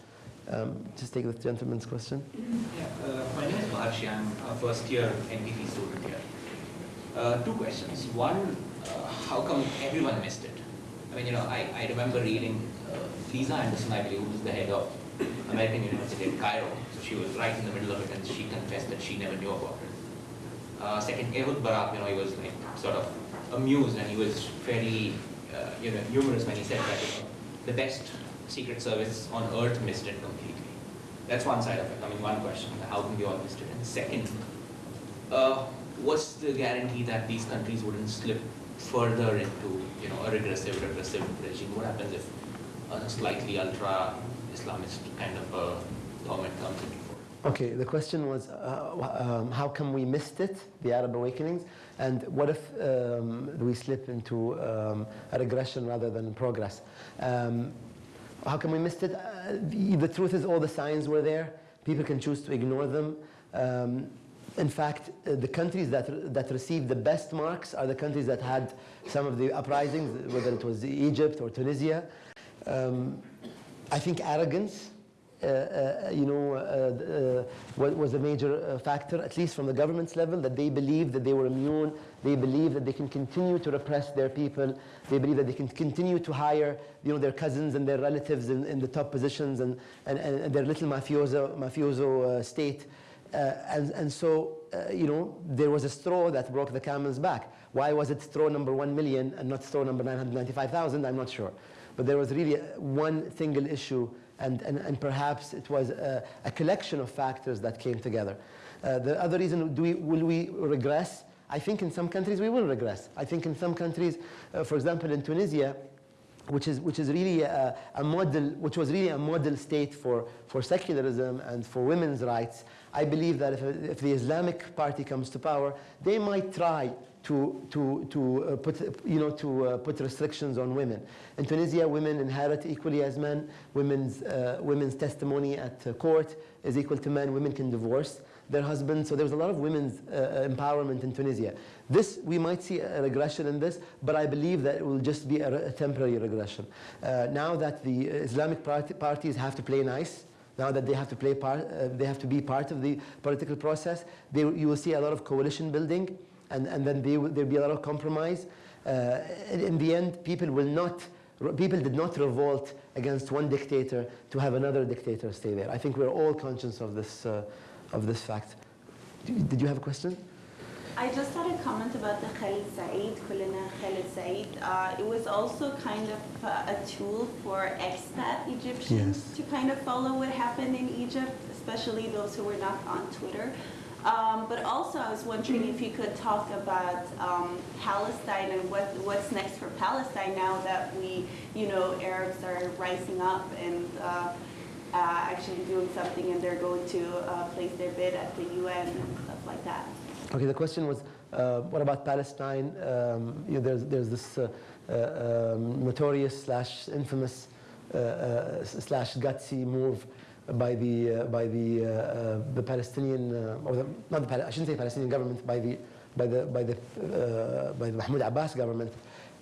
Um, just take the gentleman's question. Yeah, uh, my name is Maharshi. I'm a first year NPT student here. Uh, two questions. One, uh, how come everyone missed it? I mean, you know, I, I remember reading uh, Lisa Anderson, I believe, who was the head of American University in Cairo. So she was right in the middle of it and she confessed that she never knew about it. Uh, second, Ehud Barak, you know, he was like sort of amused and he was very, uh, you know, humorous when he said that you know, the best secret service on earth missed it completely. That's one side of it. I mean, one question, how can we all missed it? And second, uh, what's the guarantee that these countries wouldn't slip further into, you know, a regressive, repressive regime? What happens if a slightly ultra-Islamist kind of a government comes into? Okay, the question was uh, um, how come we missed it, the Arab awakenings, and what if um, we slip into um, a regression rather than progress? Um, how come we missed it? Uh, the, the truth is all the signs were there. People can choose to ignore them. Um, in fact, uh, the countries that, that received the best marks are the countries that had some of the uprisings, whether it was Egypt or Tunisia. Um, I think arrogance you know, uh, uh, was a major uh, factor, at least from the government's level, that they believed that they were immune, they believe that they can continue to repress their people, they believe that they can continue to hire, you know, their cousins and their relatives in, in the top positions and, and, and their little mafioso, mafioso uh, state. Uh, and, and so, uh, you know, there was a straw that broke the camel's back. Why was it straw number 1 million and not straw number 995,000? I'm not sure. But there was really uh, one single issue, and, and, and perhaps it was a, a collection of factors that came together. Uh, the other reason, do we, will we regress? I think in some countries we will regress. I think in some countries, uh, for example, in Tunisia, which is, which is really a, a model, which was really a model state for, for secularism and for women's rights. I believe that if, if the Islamic Party comes to power, they might try to, to, to uh, put, you know, to uh, put restrictions on women. In Tunisia, women inherit equally as men. Women's, uh, women's testimony at uh, court is equal to men. Women can divorce their husbands. So there was a lot of women's uh, empowerment in Tunisia. This, we might see a regression in this, but I believe that it will just be a, a temporary regression. Uh, now that the Islamic parties have to play nice, now that they have to play part, uh, they have to be part of the political process, they, you will see a lot of coalition building, and, and then there will there'll be a lot of compromise. Uh, in, in the end, people will not, people did not revolt against one dictator to have another dictator stay there. I think we're all conscious of this, uh, of this fact. Did did you have a question? I just had a comment about the Khalid Said, Kulina Khalid Said. Uh, it was also kind of uh, a tool for expat Egyptians Yes. to kind of follow what happened in Egypt, especially those who were not on Twitter. Um, but also, I was wondering if you could talk about um, Palestine and what, what's next for Palestine now that we, you know, Arabs are rising up and uh, uh, actually doing something, and they're going to uh, place their bid at the UN and stuff like that. Okay, the question was, uh, what about Palestine? Um, you know, there's, there's this uh, uh, um, notorious slash infamous slash gutsy move by the uh, by the uh, uh, the Palestinian uh, or the, not the I shouldn't say Palestinian government by the by the by the uh, by the Mahmoud Abbas government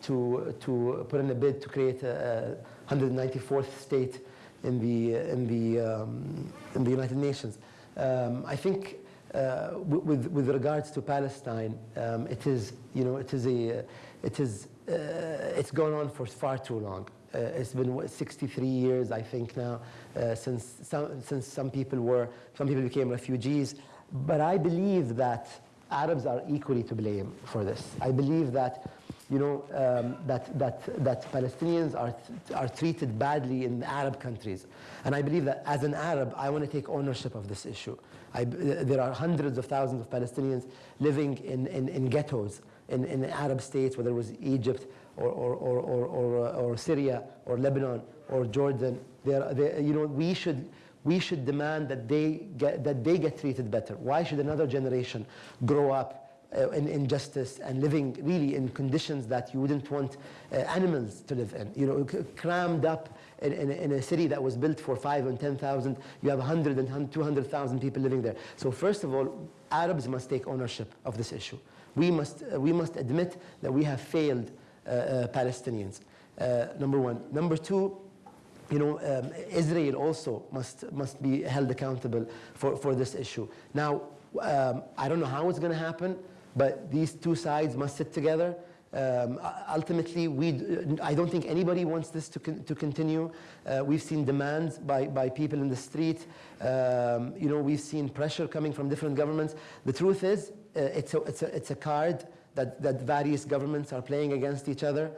to to put in a bid to create a, a 194th state in the in the um, in the United Nations. Um, I think with, with regards to Palestine, um, it is, you know, it is a, it is it's gone on for far too long. Uh, it's been 63 years, I think now, uh, since some, since some people were, some people became refugees. But I believe that Arabs are equally to blame for this. I believe that, you know, um, that, that, that Palestinians are, are treated badly in Arab countries. And I believe that as an Arab, I want to take ownership of this issue. I, there are hundreds of thousands of Palestinians living in, in, in ghettos in, in Arab states, whether it was Egypt or, or, or, or, or, uh, or Syria or Lebanon or Jordan. They're, they, you know, we should, we should demand that they, get, that they get treated better. Why should another generation grow up uh, in injustice and living really in conditions that you wouldn't want uh, animals to live in? You know, crammed up in, in, in a city that was built for five and 10,000, you have 100 and 200,000 people living there. So first of all, Arabs must take ownership of this issue. We must, uh, we must admit that we have failed Palestinians, uh, number one. Number two, you know, um, Israel also must, must be held accountable for, for this issue. Now, um, I don't know how it's going to happen, but these two sides must sit together. Um, ultimately, we, I don't think anybody wants this to, con- to continue. Uh, we've seen demands by, by people in the street. Um, you know, we've seen pressure coming from different governments. The truth is, uh, it's, a, it's, a, it's a card that, that various governments are playing against each other.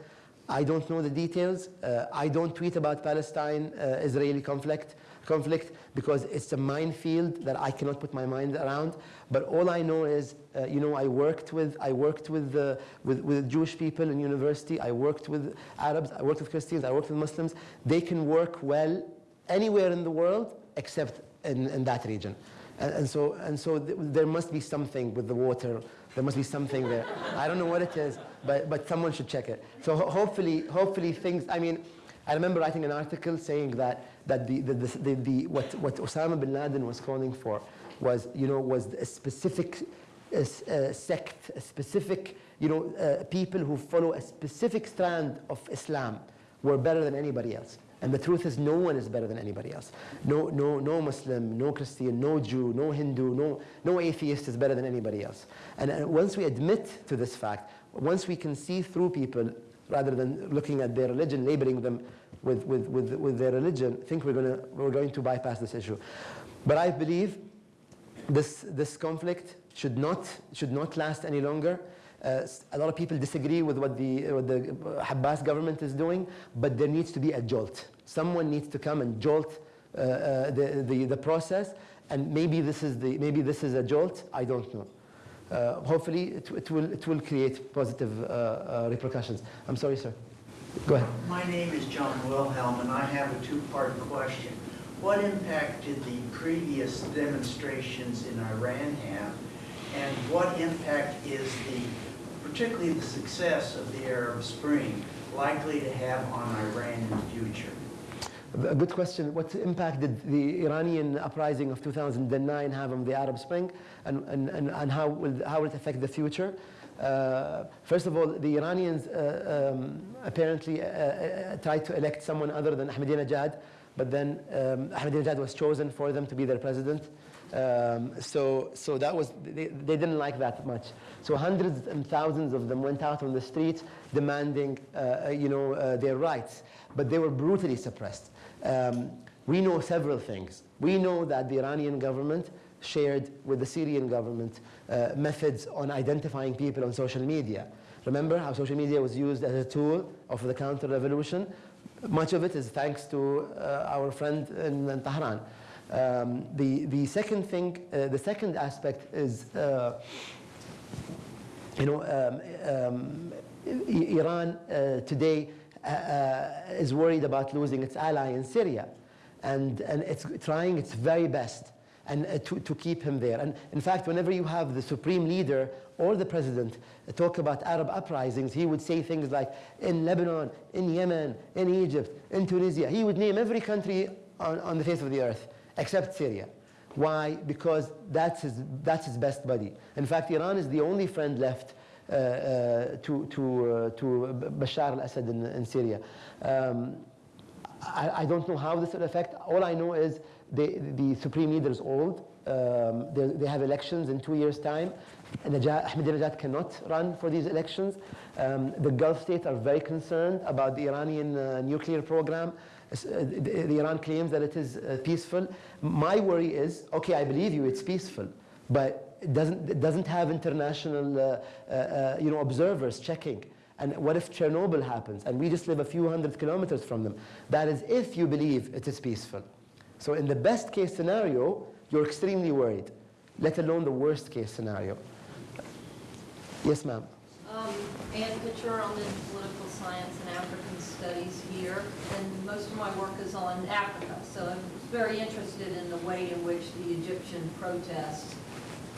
I don't know the details. Uh, I don't tweet about Palestine-Israeli conflict, conflict because it's a minefield that I cannot put my mind around. But all I know is, uh, you know, I worked with I worked with, uh, with with Jewish people in university. I worked with Arabs. I worked with Christians. I worked with Muslims. They can work well anywhere in the world except in, in that region. And, and so and so th- there must be something with the water. There must be something there. I don't know what it is, but, but someone should check it. So ho- hopefully, hopefully things, I mean, I remember writing an article saying that, that the, the, the, the, the, what, what Osama bin Laden was calling for was, you know, was a specific sect, a specific, you know, uh, people who follow a specific strand of Islam were better than anybody else. And the truth is, no one is better than anybody else. No, no, no Muslim, no Christian, no Jew, no Hindu, no, no atheist is better than anybody else. And, and once we admit to this fact, once we can see through people rather than looking at their religion, labeling them with, with, with, with their religion, think we're, gonna, we're going to bypass this issue. But I believe this, this conflict should not, should not last any longer. Uh, a lot of people disagree with what the, what the Abbas government is doing, but there needs to be a jolt. Someone needs to come and jolt uh, uh, the, the, the process, and maybe this, is the, maybe this is a jolt, I don't know. Uh, hopefully, it, it, will, it will create positive uh, uh, repercussions. I'm sorry, sir. Go ahead. My name is John Wilhelm, and I have a two-part question. What impact did the previous demonstrations in Iran have? And what impact is the, particularly the success of the Arab Spring, likely to have on Iran in the future? A good question. What impact did the Iranian uprising of 2009 have on the Arab Spring, and, and, and, and how, will, how will it affect the future? Uh, first of all, the Iranians uh, um, apparently uh, uh, tried to elect someone other than Ahmadinejad, but then um, Ahmadinejad was chosen for them to be their president. Um, so, so that was they, they didn't like that much. So hundreds and thousands of them went out on the streets demanding, uh, you know, uh, their rights, but they were brutally suppressed. Um, we know several things. We know that the Iranian government shared with the Syrian government uh, methods on identifying people on social media. Remember how social media was used as a tool of the counter-revolution? Much of it is thanks to uh, our friend in, in Tehran. Um, the, the second thing, uh, the second aspect is, uh, you know, um, um, Iran uh, today uh, uh, is worried about losing its ally in Syria, and, and it's trying its very best and uh, to, to keep him there. And in fact, whenever you have the supreme leader or the president talk about Arab uprisings, he would say things like in Lebanon, in Yemen, in Egypt, in Tunisia. He would name every country on, on the face of the earth except Syria. Why? Because that's his, that's his best buddy. In fact, Iran is the only friend left uh, uh, to, to, uh, to Bashar al-Assad in, in Syria. Um, I, I don't know how this will affect. All I know is they, the supreme leader is old. Um, they, they have elections in two years' time. Ahmadinejad cannot run for these elections. Um, the Gulf states are very concerned about the Iranian uh, nuclear program. Uh, The, the Iran claims that it is uh, peaceful. My worry is, okay, I believe you, it's peaceful, but it doesn't, it doesn't have international, uh, you know, observers checking. And what if Chernobyl happens and we just live a few hundred kilometers from them? That is if you believe it is peaceful. So in the best case scenario, you're extremely worried, let alone the worst case scenario. Yes, ma'am. Um, Ann Pitcher, I'm in political science and African studies here, and most of my work is on Africa. So I'm very interested in the way in which the Egyptian protests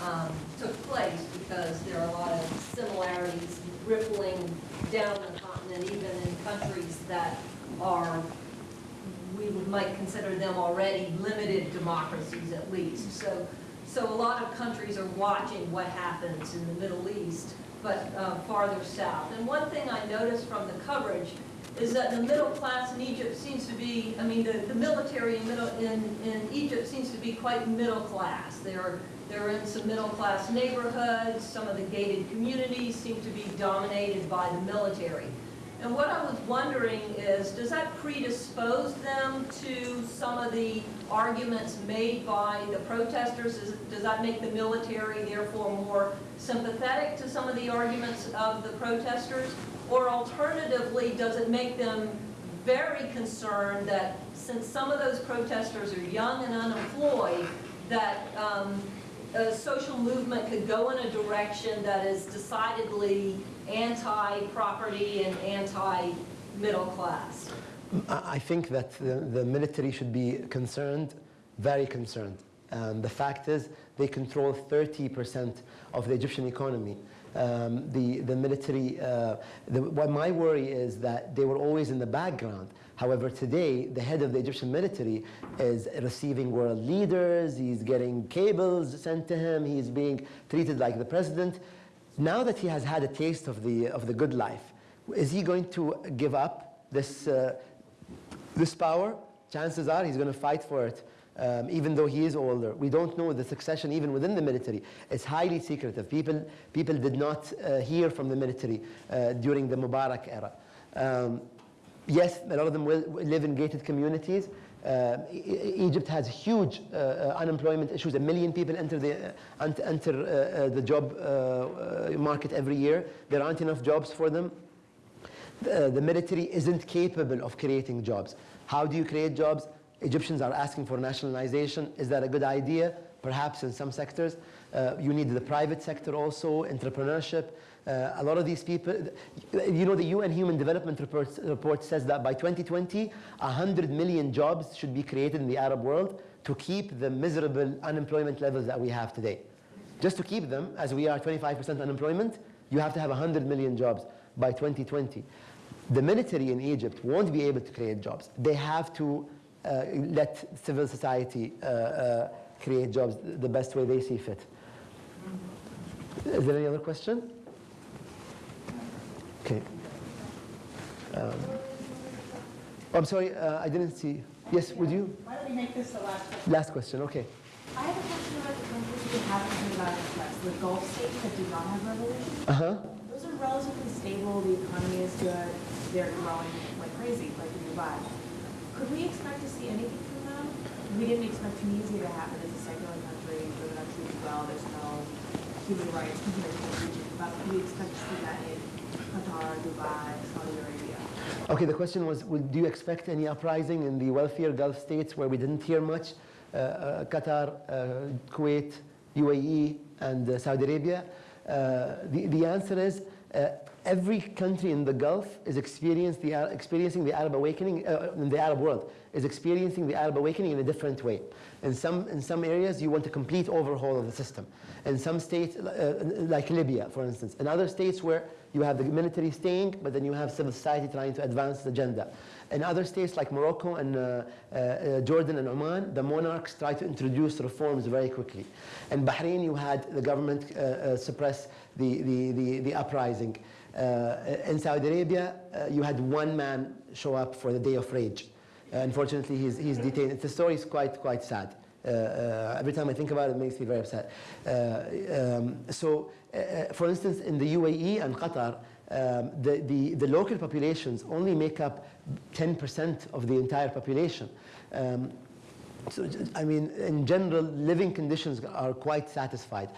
um, took place, because there are a lot of similarities rippling down the continent, even in countries that are, we might consider them already limited democracies at least. So so a lot of countries are watching what happens in the Middle East, but uh, farther south. And one thing I noticed from the coverage is that the middle class in Egypt seems to be, I mean, the, the military in, middle, in, in Egypt seems to be quite middle class. They're, they're in some middle class neighborhoods, some of the gated communities seem to be dominated by the military. And what I was wondering is, does that predispose them to some of the arguments made by the protesters? Does that make the military therefore more sympathetic to some of the arguments of the protesters? Or alternatively, does it make them very concerned that since some of those protesters are young and unemployed, that um, a social movement could go in a direction that is decidedly anti-property and anti-middle class. I think that the, the military should be concerned, very concerned. Um, the fact is, they control 30% of the Egyptian economy. Um, the, the military, uh, the, what my worry is that they were always in the background. However, today, the head of the Egyptian military is receiving world leaders, he's getting cables sent to him, he's being treated like the president. Now that he has had a taste of the, of the good life, is he going to give up this, uh, this power? Chances are he's going to fight for it, um, even though he is older. We don't know the succession even within the military. It's highly secretive. People, people did not uh, hear from the military uh, during the Mubarak era. Um, yes, a lot of them will live in gated communities. Uh, Egypt has huge uh, uh, unemployment issues. A million people enter the, uh, ent- enter, the job market every year. There aren't enough jobs for them. The, the military isn't capable of creating jobs. How do you create jobs? Egyptians are asking for nationalization. Is that a good idea? Perhaps in some sectors. Uh, you need the private sector also, entrepreneurship. Uh, a lot of these people, you know, the UN Human Development report, report says that by 2020, 100 million jobs should be created in the Arab world to keep the miserable unemployment levels that we have today. Just to keep them, as we are 25% unemployment, you have to have 100 million jobs by 2020. The military in Egypt won't be able to create jobs. They have to let civil society uh, uh, create jobs the best way they see fit. Is there any other question? Okay. Um, I'm sorry, uh, I didn't see. Yes, would you? Why don't we make this the last question? Last question, okay. I have a question about the countries that haven't about the Gulf states that do not have revolution. Uh-huh. Those are relatively stable, the economy is good, they're growing like crazy, like in Dubai. Could we expect to see anything from them? We didn't expect Tunisia to happen as a secular country, the country is well, there's no human rights to the region. But we expect to see that in Qatar, Dubai, Saudi Arabia? Okay, the question was, do you expect any uprising in the wealthier Gulf states where we didn't hear much? Uh, uh, Qatar, uh, Kuwait, UAE, and uh, Saudi Arabia? Uh, the, the answer is uh, every country in the Gulf is the, experiencing the Arab awakening, uh, in the Arab world, is experiencing the Arab awakening in a different way. In some, in some areas, you want a complete overhaul of the system. In some states, uh, like Libya, for instance. In other states where you have the military staying, but then you have civil society trying to advance the agenda. In other states like Morocco and uh, uh, uh, Jordan and Oman, the monarchs try to introduce reforms very quickly. In Bahrain, you had the government uh, uh, suppress the, the, the, the uprising. Uh, in Saudi Arabia, uh, you had one man show up for the day of rage. Uh, unfortunately, he's, he's detained. The story is quite, quite sad. Uh, every time I think about it, it makes me very upset. Uh, um, so, uh, for instance, in the UAE and Qatar, um, the, the, the local populations only make up 10% of the entire population. Um, so, I mean, in general, living conditions are quite satisfied.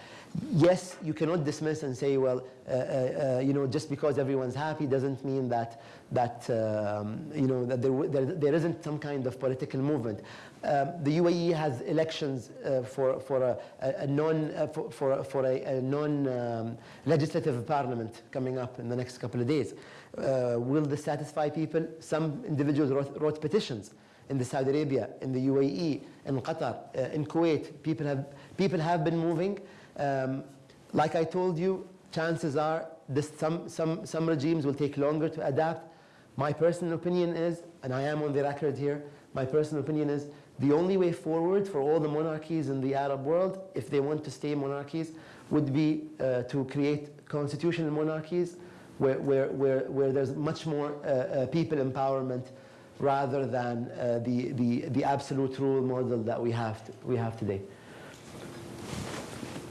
Yes, you cannot dismiss and say, well, uh, uh, uh, you know, just because everyone's happy doesn't mean that, that um, you know, that there, there, there isn't some kind of political movement. Um, the UAE has elections uh, for, for a, a, non, uh, for, for, for a, a non-legislative parliament coming up in the next couple of days. Uh, will this satisfy people? Some individuals wrote, wrote petitions in the Saudi Arabia, in the UAE, in Qatar, uh, in Kuwait. People have, people have been moving. Um, like I told you, chances are this, some, some, some regimes will take longer to adapt. My personal opinion is, and I am on the record here, my personal opinion is the only way forward for all the monarchies in the Arab world, if they want to stay monarchies, would be uh, to create constitutional monarchies where, where, where, where there's much more uh, uh, people empowerment rather than uh, the, the, the absolute rule model that we have, to, we have today.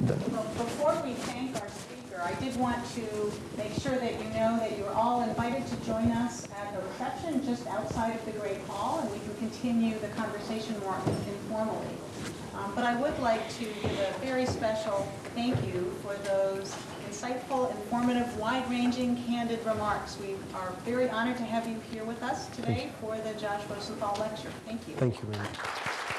Before we thank our speaker, I did want to make sure that you know that you're all invited to join us at the reception just outside of the Great Hall, and we can continue the conversation more informally. Um, But I would like to give a very special thank you for those insightful, informative, wide-ranging, candid remarks. We are very honored to have you here with us today for the Josh Rosenthal Lecture. Thank you. Thank you very much.